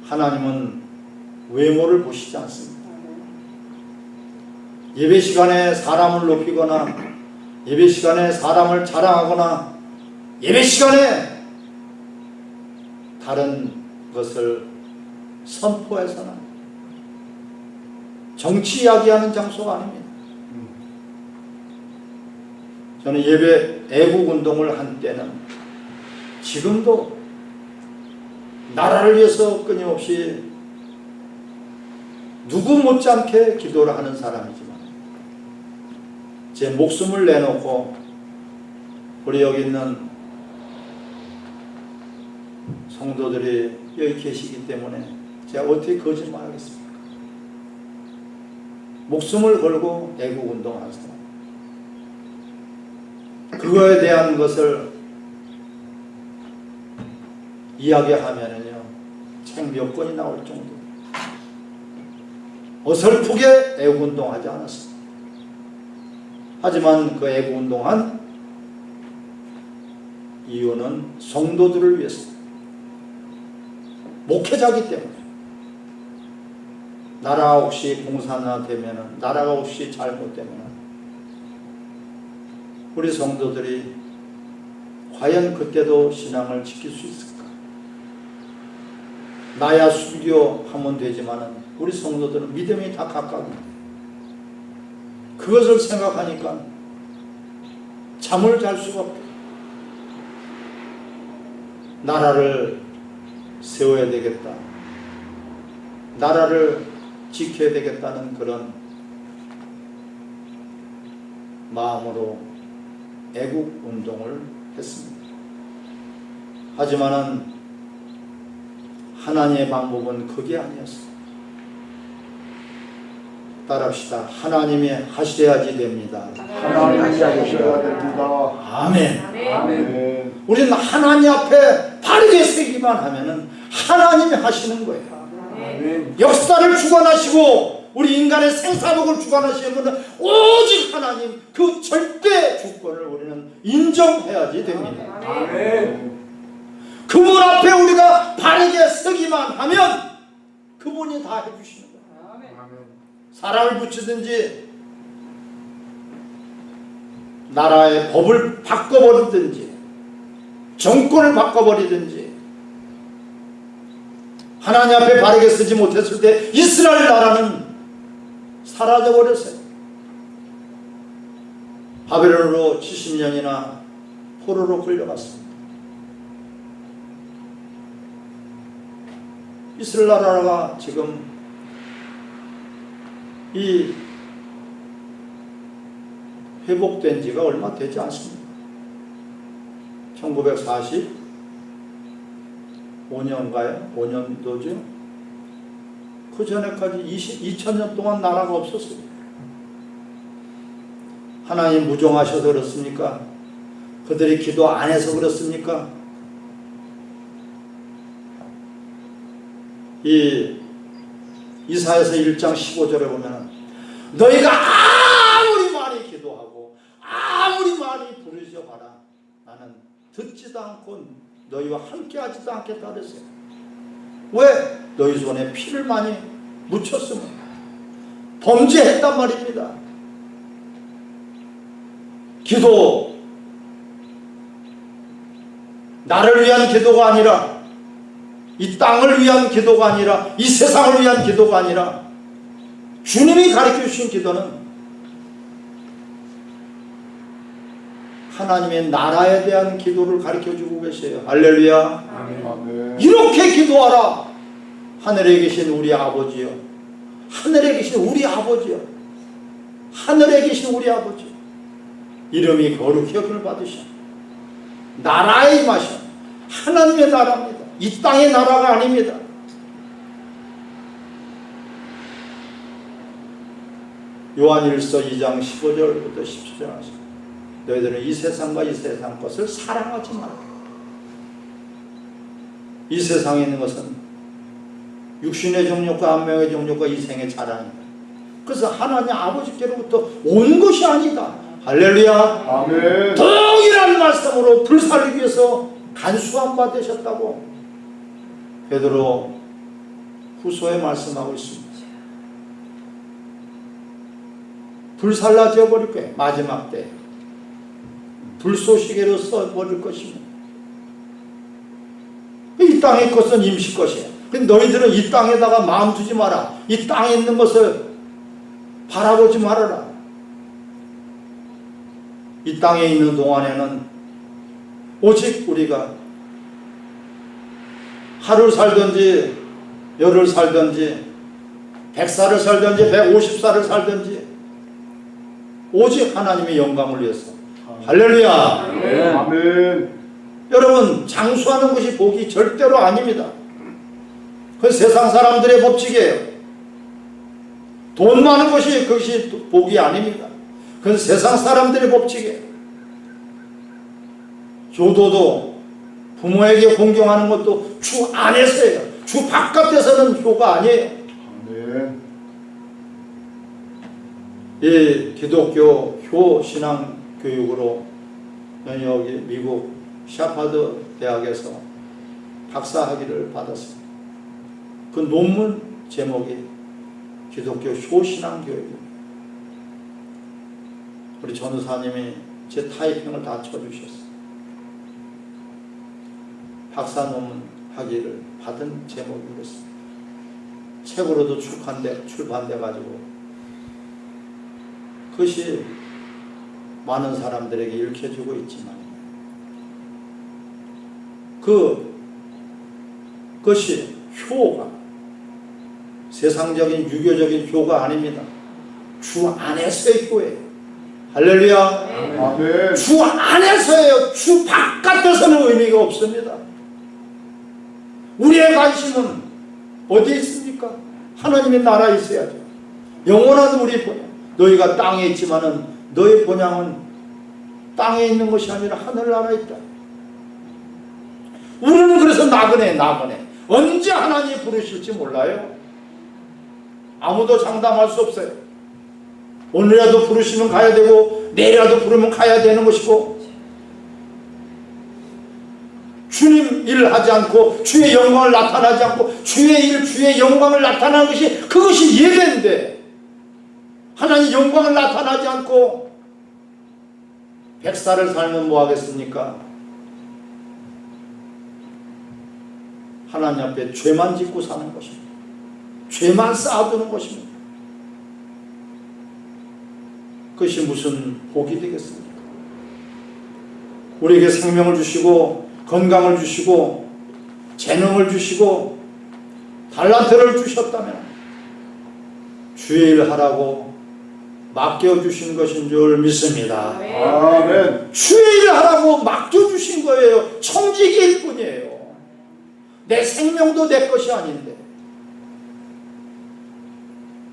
하나님은 외모를 보시지 않습니다. 예배 시간에 사람을 높이거나 예배 시간에 사람을 자랑하거나 예배 시간에 다른 것을 선포해서는 정치 이야기하는 장소가 아닙니다. 저는 예배 애국 운동을 한 때는 지금도 나라를 위해서 끊임없이 누구 못지않게 기도를 하는 사람이지만 제 목숨을 내놓고 우리 여기 있는 성도들이 여기 계시기 때문에 제가 어떻게 거짓말하겠습니까? 목숨을 걸고 애국 운동하세요. 그거에 대한 것을 이야기하면은요 책 몇 권이 나올 정도. 어설프게 애국 운동하지 않았습니다. 하지만 그 애국 운동한 이유는 성도들을 위해서 목회자기 때문에 나라 혹시 공산화 되면은 나라가 혹시 잘못되면은 우리 성도들이 과연 그때도 신앙을 지킬 수 있을까? 나야 순교하면 되지만은 우리 성도들은 믿음이 다 가까운데 그것을 생각하니까 잠을 잘 수가 없다. 나라를 세워야 되겠다. 나라를 지켜야 되겠다는 그런 마음으로 애국 운동을 했습니다. 하지만은 하나님의 방법은 그게 아니었어요. 따라합시다. 하나님이 하셔야지 됩니다. 하나님이 하셔야 됩니다. 아멘. 아멘. 우리는 하나님 앞에 바르게 서기만 하면은 하나님이 하시는 거예요. 아멘. 역사를 주관하시고 우리 인간의 생사력을 주관하시는 분은 오직 하나님 그 절대 주권을 우리는 인정해야지 됩니다. 아멘. 그분 앞에 우리가 바르게 서기만 하면 그분이 다 거예요. 사람을 붙이든지 나라의 법을 바꿔버리든지 정권을 바꿔버리든지 하나님 앞에 바르게 쓰지 못했을 때 이스라엘 나라는 사라져버렸어요. 바벨론으로 70년이나 포로로 끌려갔습니다. 이스라엘 나라가 지금 이 회복된 지가 얼마 되지 않습니다. 1945년가요? 5년도죠? 그 전에까지 20, 2000년 동안 나라가 없었어요. 하나님 무정하셔서 그렇습니까? 그들이 기도 안 해서 그렇습니까? 이 이사에서 1장 15절에 보면 너희가 아무리 많이 기도하고 아무리 많이 부르셔봐라. 나는 듣지도 않고 너희와 함께하지도 않겠다 그랬어요. 왜? 너희 손에 피를 많이 묻혔으면 범죄했단 말입니다. 기도. 나를 위한 기도가 아니라 이 땅을 위한 기도가 아니라 이 세상을 위한 기도가 아니라 주님이 가르쳐 주신 기도는 하나님의 나라에 대한 기도를 가르쳐 주고 계세요. 할렐루야. 아멘. 이렇게 기도하라. 하늘에 계신 우리 아버지요. 하늘에 계신 우리 아버지요. 하늘에 계신 우리 아버지. 이름이 거룩히 여김을 받으셔. 나라에 임하셔. 하나님의 나라입니다. 이 땅의 나라가 아닙니다. 요한일서 2장 15절부터 17절 하시고 너희들은 이 세상과 이 세상 것을 사랑하지 말라. 이 세상에 있는 것은 육신의 정욕과 안명의 정욕과 이생의 자랑이다. 그래서 하나님 아버지께로부터 온 것이 아니다. 할렐루야. 아멘. 동일한 말씀으로 불살기 위해서 간수함 받으셨다고 베드로 후소에 말씀하고 있습니다. 불살라져 버릴 거예요. 마지막 때. 불쏘시개로 써버릴 것입니다. 이 땅의 것은 임시 것이에요. 근데 너희들은 이 땅에다가 마음 두지 마라. 이 땅에 있는 것을 바라보지 말아라. 이 땅에 있는 동안에는 오직 우리가 하루를 살든지 열흘 살든지 백살을 살든지 백오십살을 살든지 오직 하나님의 영광을 위해서 할렐루야 아멘. 아멘. 여러분 장수하는 것이 복이 절대로 아닙니다 그 세상 사람들의 법칙이에요 돈 많은 것이 그것이 복이 아닙니다. 그건 세상 사람들의 법칙이에요. 효도도 부모에게 공경하는 것도 주 안에서예요. 주 바깥에서는 효가 아니에요. 아멘. 이 기독교 효 신앙 교육으로 여기 미국 샤파드 대학에서 박사 학위를 받았습니다. 그 논문 제목이 기독교 효 신앙 교육입니다. 우리 전우사님이 제 타이핑을 다 쳐주셨어요. 박사 논문 학위를 받은 제목이 그렇습니다. 책으로도 출판돼, 출판돼 가지고 그것이 많은 사람들에게 읽혀주고 있지만 그 그것이 효가 세상적인 유교적인 효가 아닙니다. 주 안에서의 효예요. 할렐루야. 아멘. 주 안에서예요. 주 바깥에서는 의미가 없습니다. 우리의 관심은 어디에 있습니까? 하나님의 나라에 있어야죠. 영원한 우리. 너희가 땅에 있지만은 너희 본향은 땅에 있는 것이 아니라 하늘나라에 있다. 우리는 그래서 나그네 나그네. 언제 하나님이 부르실지 몰라요. 아무도 장담할 수 없어요. 오늘이라도 부르시면 가야 되고 내일이라도 부르면 가야 되는 것이고 주님 일을 하지 않고 주의 영광을 나타나지 않고 주의 일 주의 영광을 나타나는 것이 그것이 예배인데 하나님 영광을 나타나지 않고 백살을 살면 뭐 하겠습니까? 하나님 앞에 죄만 짓고 사는 것입니다. 죄만 쌓아두는 것입니다. 그것이 무슨 복이 되겠습니까? 우리에게 생명을 주시고 건강을 주시고 재능을 주시고 달란트를 주셨다면 주의 일 하라고 맡겨주신 것인 줄 믿습니다. 아멘. 주의 일 하라고 맡겨주신 거예요. 청지기일 뿐이에요. 내 생명도 내 것이 아닌데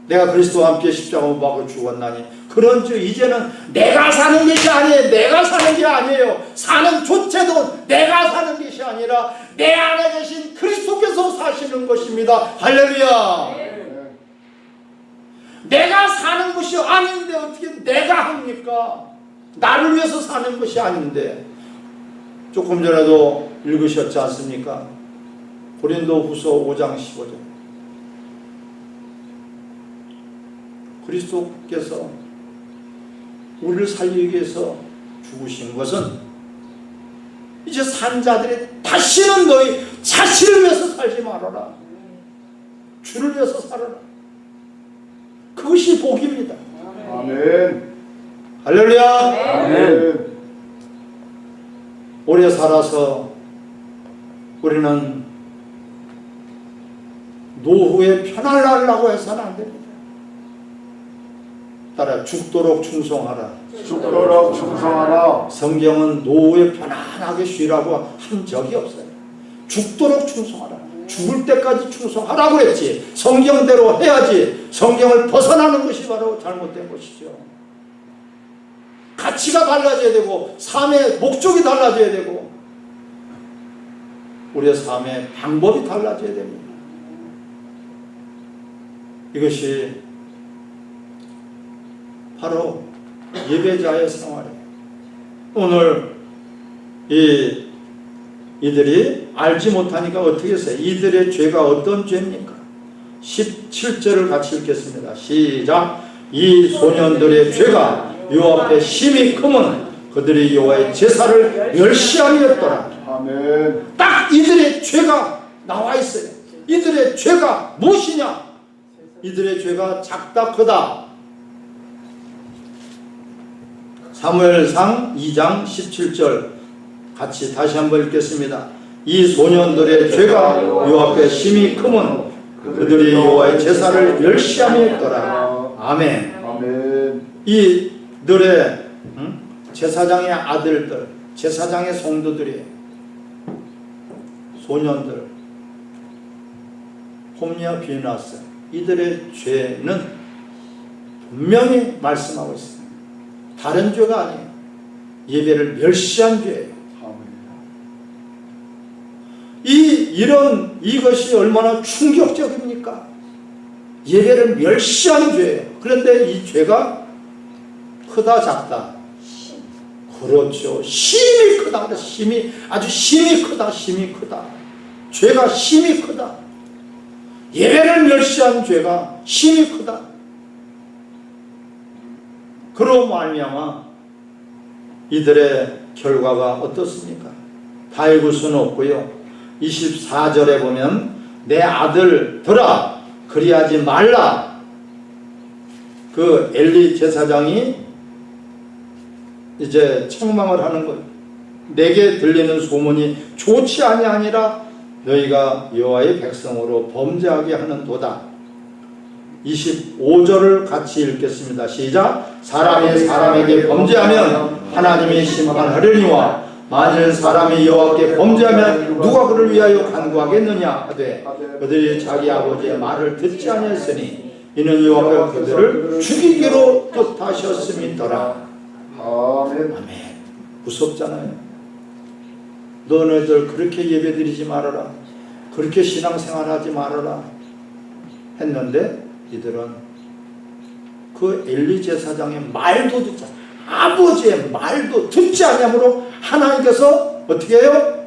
내가 그리스도와 함께 십자가 못 박아 죽었나니 그런즉 이제는 내가 사는 것이 아니에요. 내가 사는 게 아니에요. 사는 조체도 내가 사는 것이 아니라 내 안에 계신 그리스도께서 사시는 것입니다. 할렐루야. 내가 사는 것이 아닌데 어떻게 내가 합니까? 나를 위해서 사는 것이 아닌데 조금 전에도 읽으셨지 않습니까? 고린도 후서 5장 15절 그리스도께서 우리를 살리기 위해서 죽으신 것은 이제 산 자들이 다시는 너희 자신을 위해서 살지 말아라. 주를 위해서 살아라. 그것이 복입니다. 아멘. 할렐루야. 아멘. 오래 살아서 우리는 노후에 날라고 해서는 안 됩니다. 따라 죽도록 충성하라. 죽도록 충성하라. 성경은 노후에 편안하게 쉬라고 한 적이 없어요. 죽도록 충성하라. 죽을 때까지 충성하라고 했지. 성경대로 해야지. 성경을 벗어나는 것이 바로 잘못된 것이죠. 가치가 달라져야 되고 삶의 목적이 달라져야 되고 우리의 삶의 방법이 달라져야 됩니다. 이것이 바로 예배자의 생활이에요. 오늘 이 이들이 알지 못하니까 어떻게 했어요? 이들의 죄가 어떤 죄입니까? 17절을 같이 읽겠습니다. 시작. 이 소년들의 죄가 요 앞에 심히 크면 그들이 여호와의 제사를 멸시하였더라. 아멘. 딱 이들의 죄가 나와 있어요. 이들의 죄가 무엇이냐? 이들의 죄가 작다 크다. 사무엘상 2장 17절 같이 다시 한번 읽겠습니다. 이 소년들의 죄가 요 앞에 심히 크면 그들이 여호와의 제사를 멸시하였더라. 아멘. 아멘. 이들의 응? 제사장의 아들들, 제사장의 성도들이 소년들 홈리와 비나스 이들의 죄는 분명히 말씀하고 있습니다. 다른 죄가 아니에요. 예배를 멸시한 죄예요. 이 이런 이것이 얼마나 충격적입니까? 예배를 멸시하는 죄예요. 그런데 이 죄가 크다 작다. 그렇죠. 심이 크다. 심이 아주 심이 크다. 심이 크다. 죄가 심이 크다. 예배를 멸시한 죄가 심이 크다. 그로 말미암아 이들의 결과가 어떻습니까? 다 읽을 수는 없고요. 24절에 보면 내 아들들아 그리하지 말라. 그 엘리 제사장이 이제 책망을 하는 거예요. 내게 들리는 소문이 좋지 아니하니라 너희가 여호와의 백성으로 범죄하게 하는 도다. 25절을 같이 읽겠습니다. 시작. 사람이 사람에게 범죄하면 하나님이 심판하려니와 만일 사람이 여호와께 범죄하면 누가 그를 위하여 간구하겠느냐 하되 그들이 자기 아버지의 말을 듣지 아니했으니 이는 여호와가 그들을 죽이기로 뜻하셨음이더라. 아멘. 아멘. 무섭잖아요. 너네들 그렇게 예배드리지 말아라. 그렇게 신앙생활하지 말아라. 했는데 이들은 그 엘리 제사장의 말도 듣지 않- 아버지의 말도 듣지 않냐므로 하나님께서 어떻게 해요?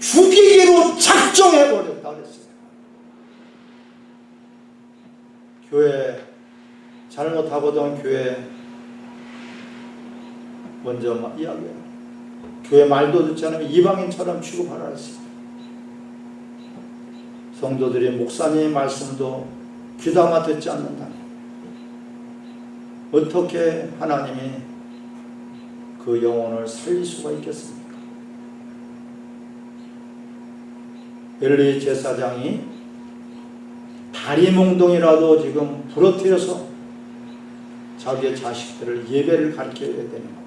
죽이기로 작정해 버렸다 그랬어요. 교회 잘못하거든 교회 먼저 막 이야기해요. 교회 말도 듣지 않으면 이방인처럼 취급하라 했어요. 성도들이 목사님의 말씀도 귀담아 듣지 않는다. 어떻게 하나님이 그 영혼을 살릴 수가 있겠습니까? 엘리 제사장이 다리 몽동이라도 지금 부러뜨려서 자기의 자식들을 예배를 가르쳐야 되는 겁니다.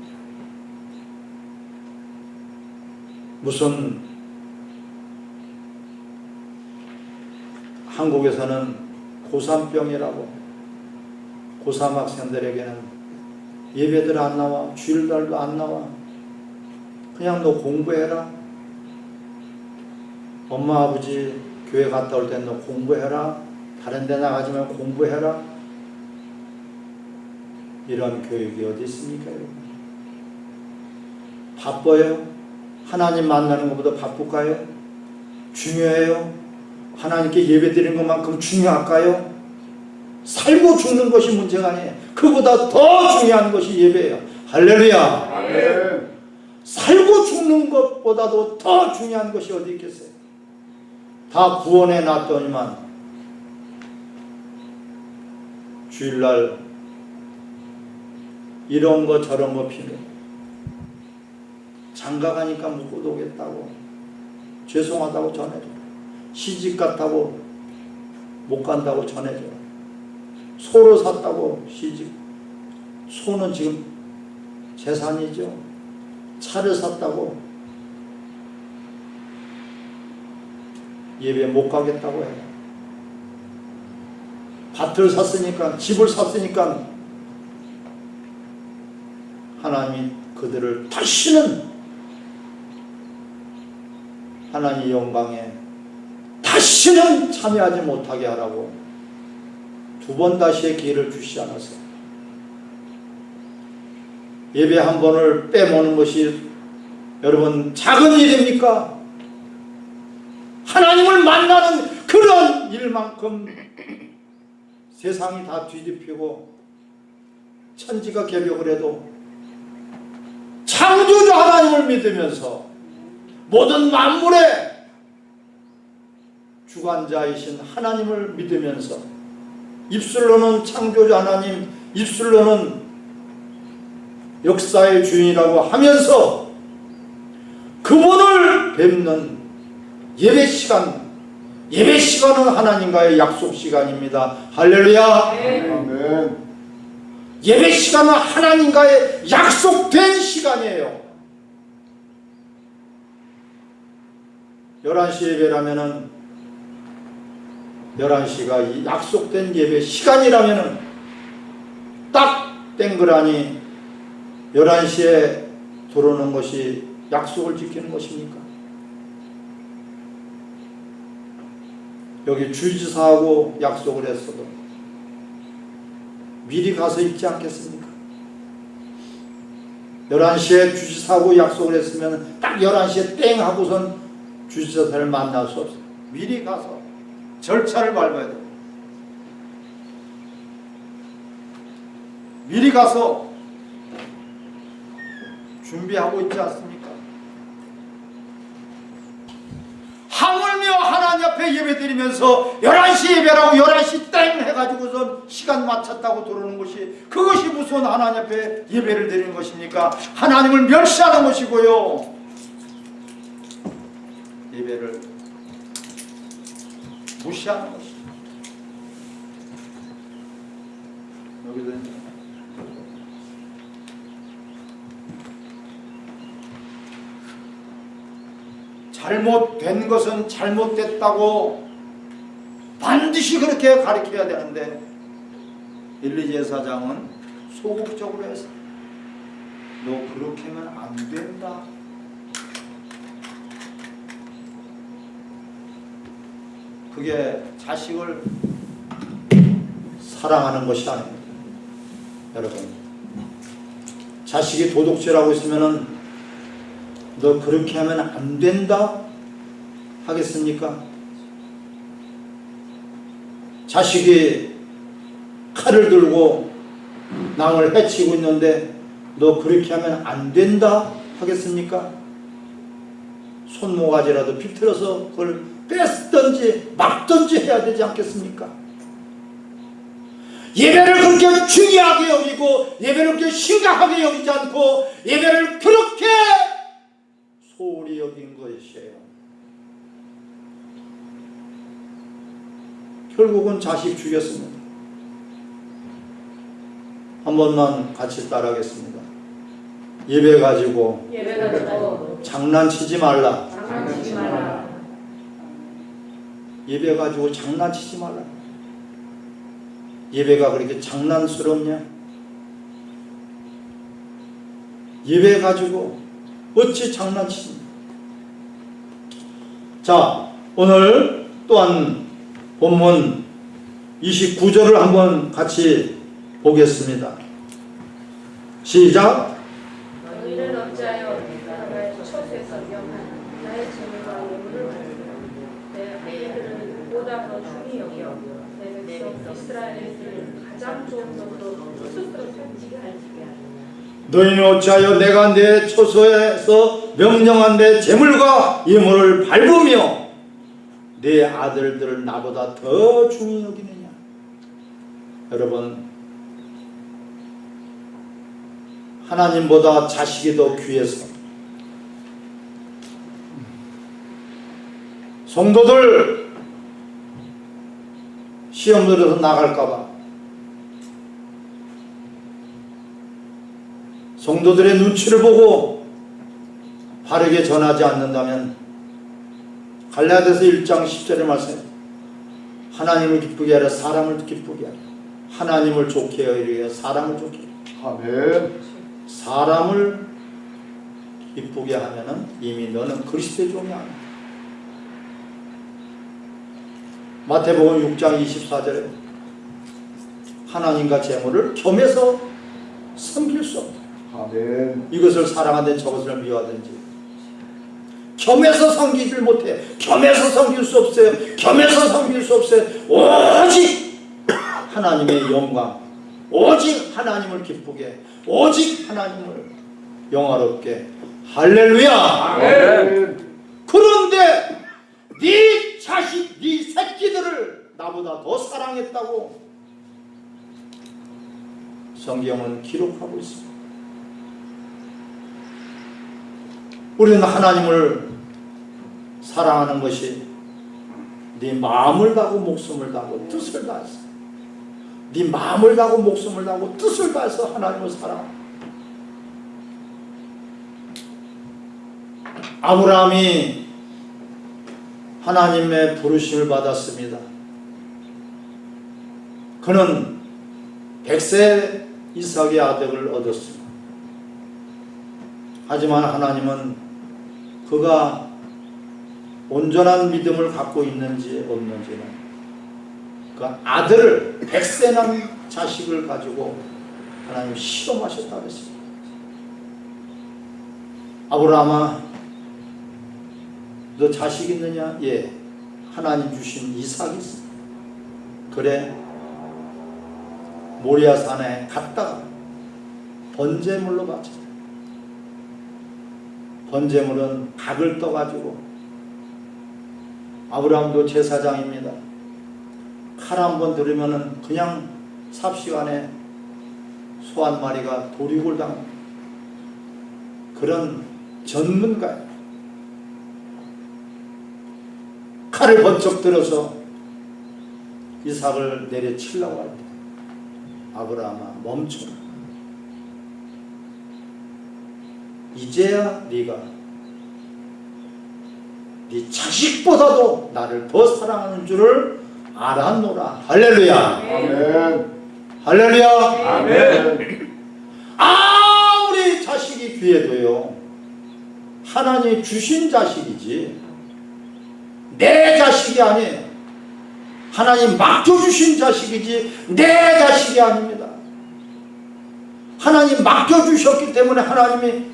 무슨 한국에서는 고3병이라고 고3 학생들에게는 예배들 안 나와 주일날도 안 나와. 그냥 너 공부해라. 엄마 아버지 교회 갔다 올 땐 너 공부해라. 다른 데 나가지 말고 공부해라. 이런 교육이 어디 있습니까 여러분? 바빠요? 하나님 만나는 것보다 바쁠까요? 중요해요 하나님께 예배 드리는 것만큼 중요할까요? 살고 죽는 것이 문제가 아니에요. 그보다 더 중요한 것이 예배예요. 할렐루야. 아멘. 살고 죽는 것보다도 더 중요한 것이 어디 있겠어요? 다 구원해 놨더니만 주일날 이런 거 저런 거 필요. 장가 가니까 못 오겠다고. 죄송하다고 전해줘 시집 갔다고 못 간다고 전해줘. 소로 샀다고 시집. 소는 지금 재산이죠. 차를 샀다고 예배 못 가겠다고 해요. 밭을 샀으니까 집을 샀으니까 하나님이 그들을 다시는 하나님 영광에 다시는 참여하지 못하게 하라고 두 번 다시의 기회를 주시 않았어요. 예배 한 번을 빼먹는 것이 여러분 작은 일입니까? 하나님을 만나는 그런 일만큼 세상이 다 뒤집히고 천지가 개벽을 해도 창조주 하나님을 믿으면서 모든 만물의 주관자이신 하나님을 믿으면서 입술로는 창조주 하나님 입술로는 역사의 주인이라고 하면서 그분을 뵙는 예배 시간 예배 시간은 하나님과의 약속 시간입니다. 할렐루야. 아멘. 예배 시간은 하나님과의 약속된 시간이에요. 11시 예배라면은 11시가 이 약속된 예배 시간이라면은 땡그라니 11시에 들어오는 것이 약속을 지키는 것입니까? 여기 주지사하고 약속을 했어도 미리 가서 있지 않겠습니까? 11시에 주지사하고 약속을 했으면 딱 11시에 땡 하고선 주지사를 만날 수 없어요. 미리 가서 절차를 밟아야 돼요. 미리 가서 준비하고 있지 않습니까? 하물며 하나님 앞에 예배 드리면서 11시 예배라고 11시 땡 해가지고선 시간 맞췄다고 들어오는 것이 그것이 무슨 하나님 앞에 예배를 드리는 것입니까? 하나님을 멸시하는 것이고요. 예배를 무시하는 것입니다. 여기도. 잘못된 것은 잘못됐다고 반드시 그렇게 가르쳐야 되는데 일리제 사장은 소극적으로 해서 너 그렇게 하면 안 된다. 그게 자식을 사랑하는 것이 아닙니다. 여러분 자식이 도둑질하고 있으면은 너 그렇게 하면 안 된다 하겠습니까? 자식이 칼을 들고 남을 해치고 있는데 너 그렇게 하면 안 된다 하겠습니까? 손모가지라도 비틀어서 그걸 뺐든지 막든지 해야 되지 않겠습니까? 예배를 그렇게 중요하게 여기고 예배를 그렇게 심각하게 여기지 않고 예배를 그렇게 소홀히 여긴 것이에요. 결국은 자식 죽였습니다. 한 번만 같이 따라하겠습니다. 예배 가지고 예배 가지고 장난치지 말라. 장난치지 말라. 예배 가지고 장난치지 말라. 예배가 그렇게 장난스럽냐? 예배 가지고 어찌 장난치냐? 자, 오늘 또한 본문 29절을 한번 같이 보겠습니다. 시작. 너희는 어찌하여 나의 처소에서 명한 나의 재물과 예물을 받으며 내 여겨 내 백성 이스라엘을 가장 좋은 것으로 스스로 살지게 하지게 하라. 너희는 어찌하여 내가 내 처소에서 명령한 내 재물과 예물을 밟으며 내 아들들을 나보다 더 중히 여기느냐 여러분 하나님보다 자식이 더 귀해서 성도들 시험 들어서 나갈까봐. 성도들의 눈치를 보고 바르게 전하지 않는다면 갈라디아서 1장 10절의 말씀 하나님을 기쁘게 하라 사람을 기쁘게 하라. 하나님을 좋게 하려 사람을 좋게 하라. 아멘. 사람을 기쁘게 하면 은 이미 너는 그리스도의 종이 아니야 마태복음 6장 24절에 하나님과 재물을 겸해서 섬길 수 없다. 아멘. 이것을 사랑하든 저것을 미워하든지. 겸해서 섬기질 못해. 겸해서 섬길 수 없어요. 겸해서 섬길 수 없어요. 오직 하나님의 영광. 오직 하나님을 기쁘게. 오직 하나님을 영화롭게. 할렐루야. 아멘. 그런데 네 자식 네 새끼들을 나보다 더 사랑했다고 성경은 기록하고 있습니다 우리는 하나님을 사랑하는 것이 네 마음을 다하고 목숨을 다하고 뜻을 다해서 네 마음을 다하고 목숨을 다하고 뜻을 다해서 하나님을 사랑합니다. 아브라함이 하나님의 부르심을 받았습니다. 그는 백세 이삭의 아들을 얻었습니다. 하지만 하나님은 그가 온전한 믿음을 갖고 있는지 없는지는 그 아들을 백세난 자식을 가지고 하나님 시험하셨다 그랬습니다. 아브라함아 너 자식 있느냐? 예. 하나님 주신 이삭이 있어. 그래. 모리아 산에 갔다가 번제물로 바쳤다. 번제물은 닭을 떠가지고 아브라함도 제사장입니다. 칼 한 번 들으면은 그냥 삽시간에 소 한 마리가 도륙을 당합니다. 그런 전문가예요. 칼을 번쩍 들어서 이삭을 내려치려고 할 때 아브라함아 멈춰라. 이제야 네가 네 자식보다도 나를 더 사랑하는 줄을 알았노라. 할렐루야. 아멘. 할렐루야. 아멘. 아무리 자식이 귀해도요. 하나님이 주신 자식이지 내 자식이 아니에요. 하나님 맡겨주신 자식이지 내 자식이 아닙니다. 하나님 맡겨주셨기 때문에 하나님이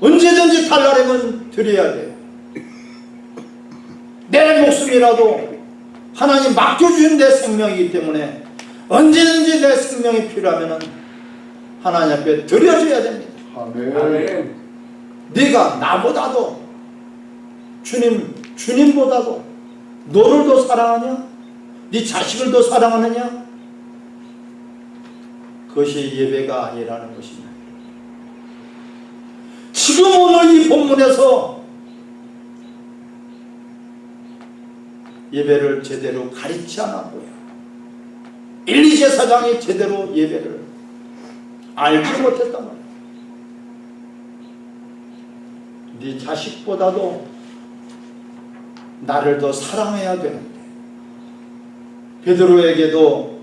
언제든지 달라내면 드려야 돼요. 내 목숨이라도 하나님 맡겨주신 내 생명이기 때문에 언제든지 내 생명이 필요하면 하나님 앞에 드려줘야 됩니다. 아멘. 네가 나보다도 주님 주님보다도 너를 더 사랑하냐? 네 자식을 더 사랑하느냐? 그것이 예배가 아니라는 것입니다. 지금 오늘 이 본문에서 예배를 제대로 가르치 않았고요. 일리 제사장이 제대로 예배를 알지 못했단 말이에요. 네 자식보다도 나를 더 사랑해야 되는데 베드로에게도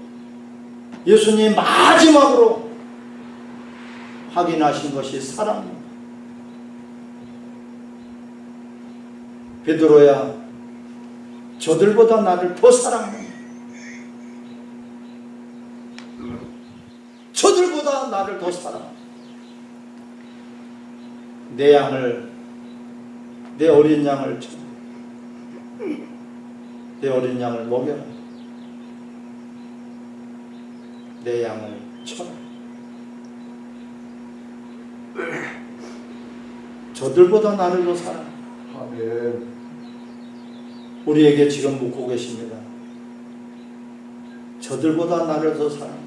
예수님 마지막으로 확인하신 것이 사랑입니다. 베드로야 저들보다 나를 더 사랑해. 저들보다 나를 더 사랑해. 내 양을 내 어린 양을 쳐. 내 어린 양을 먹여라. 내 양을 쳐라. 저들보다 나를 더 사랑해. 아멘. 우리에게 지금 묻고 계십니다. 저들보다 나를 더 사랑해.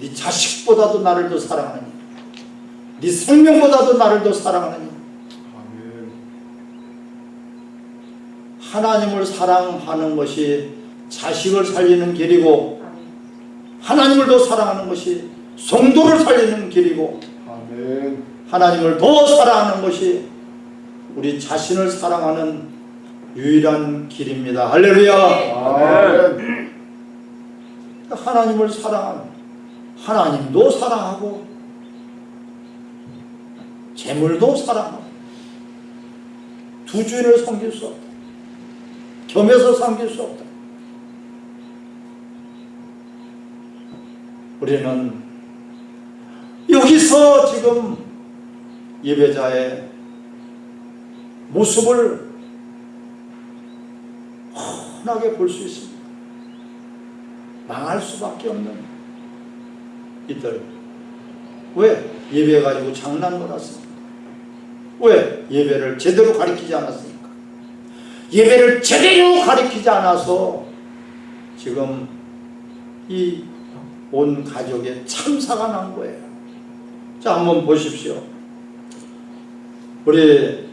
네 자식보다도 나를 더 사랑하느니. 네 생명보다도 나를 더 사랑하느니. 아멘. 하나님을 사랑하는 것이 자식을 살리는 길이고 하나님을 더 사랑하는 것이 성도를 살리는 길이고 아멘. 하나님을 더 사랑하는 것이 우리 자신을 사랑하는 유일한 길입니다. 할렐루야. 아멘. 하나님을 사랑하는 하나님도 사랑하고 재물도 사랑하고 두 주인을 섬길 수 없다. 겸해서 섬길 수 없다. 우리는 여기서 지금 예배자의 모습을 훤하게 볼 수 있습니다. 망할 수밖에 없는 이들. 왜? 예배 가지고 장난 놀았습니까? 왜? 예배를 제대로 가리키지 않았습니까? 예배를 제대로 가리키지 않아서 지금 이 온 가족의 참사가 난 거예요. 자, 한번 보십시오. 우리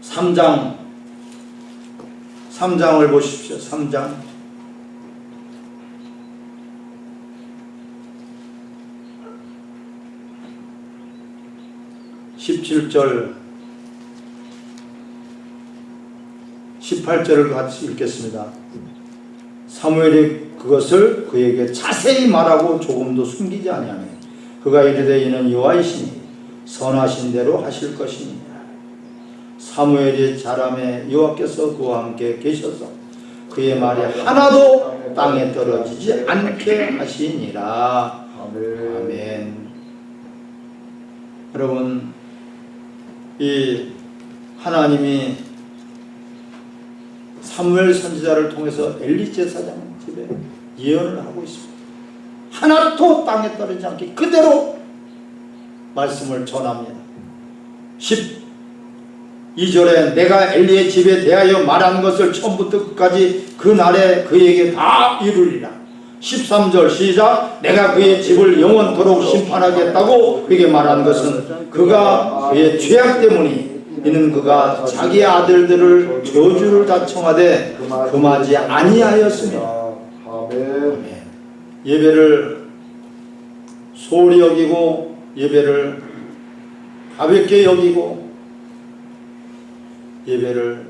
3장 3장을 보십시오. 3장 17절 18절을 같이 읽겠습니다. 사무엘이 그것을 그에게 자세히 말하고 조금도 숨기지 아니하며 그가 이르되 이는 여호와이시니 선하신 대로 하실 것이니라 사무엘이 자람에 여호와께서 그와 함께 계셔서 그의 말이 하나도 땅에 떨어지지 않게 하시니라. 아멘. 여러분, 이 하나님이 사무엘 선지자를 통해서 엘리 제사장 집에 예언을 하고 있습니다. 하나도 땅에 떨어지지 않게 그대로 말씀을 전합니다. 12절에 내가 엘리의 집에 대하여 말한 것을 처음부터 끝까지 그 날에 그에게 다 이루리라. 13절 시작 내가 그의 집을 영원토록 심판하겠다고 그에게 말한 것은 그가 그의 죄악 때문이 이는 그가 자기 아들들을 저주를 다 청하되 금하지 아니하였으며. 예배를 소홀히 여기고 예배를 가볍게 여기고 예배를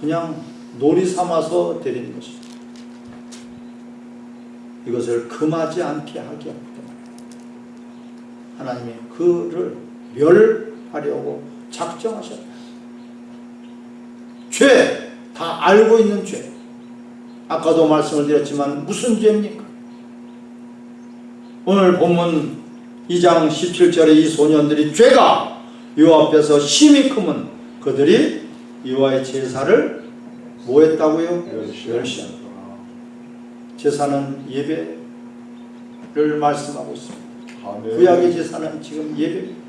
그냥 놀이 삼아서 드리는 것이죠. 이것을 금하지 않게 하기 때문에 하나님이 그를 멸 하려고 작정하셨다. 죄, 다 알고 있는 죄. 아까도 말씀을 드렸지만 무슨 죄입니까? 오늘 본문 2장 17절에 이 소년들이 죄가 요 앞에서 심히 크면 그들이 여호와의 제사를 뭐 했다고요? 멸시한 제사는 예배를 말씀하고 있습니다. 구약의 제사는 지금 예배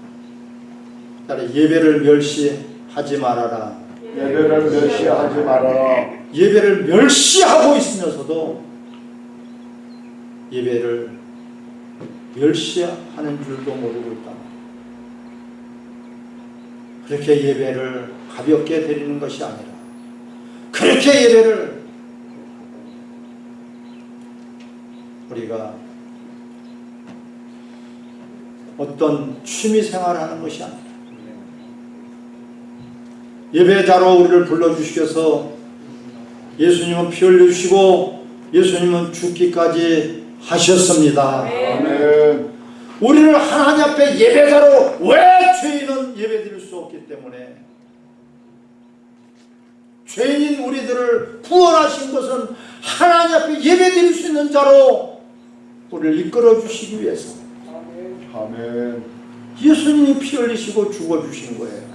따라 예배를 멸시하지 말아라. 예배를 멸시하지 말아라. 예배를 멸시하고 있으면서도 예배를 멸시하는 줄도 모르고 있다. 그렇게 예배를 가볍게 드리는 것이 아니라 그렇게 예배를 우리가 어떤 취미 생활하는 것이 아니라 예배자로 우리를 불러주셔서 예수님은 피 흘려주시고 예수님은 죽기까지 하셨습니다. 아멘. 우리를 하나님 앞에 예배자로 왜 죄인은 예배드릴 수 없기 때문에 죄인인 우리들을 구원하신 것은 하나님 앞에 예배드릴 수 있는 자로 우리를 이끌어 주시기 위해서 아멘. 예수님이 피 흘리시고 죽어 주신 거예요.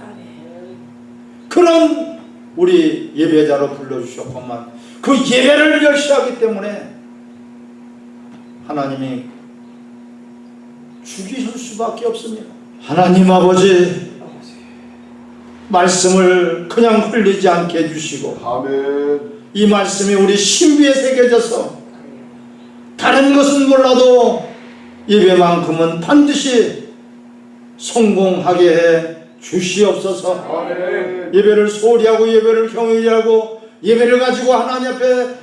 그런 우리 예배자로 불러주셨건만 그 예배를 멸시하기 때문에 하나님이 죽이실 수밖에 없습니다. 하나님 아버지 말씀을 그냥 흘리지 않게 해주시고 아멘. 이 말씀이 우리 신비에 새겨져서 다른 것은 몰라도 예배만큼은 반드시 성공하게 해 주시옵소서. 아멘. 예배를 소홀히 하고 예배를 경외히 하고 예배를 가지고 하나님 앞에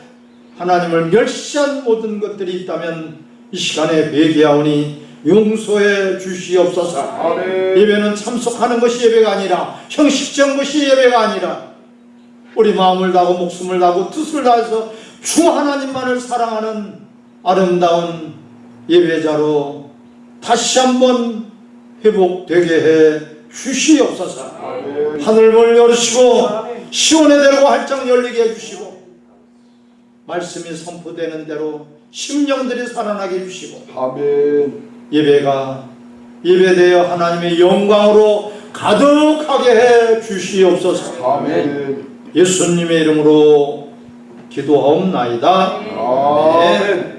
하나님을 멸시한 모든 것들이 있다면 이 시간에 회개하오니 용서해 주시옵소서. 아멘. 예배는 참석하는 것이 예배가 아니라 형식적인 것이 예배가 아니라 우리 마음을 다하고 목숨을 다하고 뜻을 다해서 주 하나님만을 사랑하는 아름다운 예배자로 다시 한번 회복되게 해 주시옵소서. 아멘. 하늘을 열으시고 시온의 대로가 활짝 열리게 해주시고 말씀이 선포되는 대로 심령들이 살아나게 해주시고 아멘. 예배가 예배되어 하나님의 영광으로 가득하게 해 주시옵소서 아멘. 예수님의 이름으로 기도하옵나이다 아멘.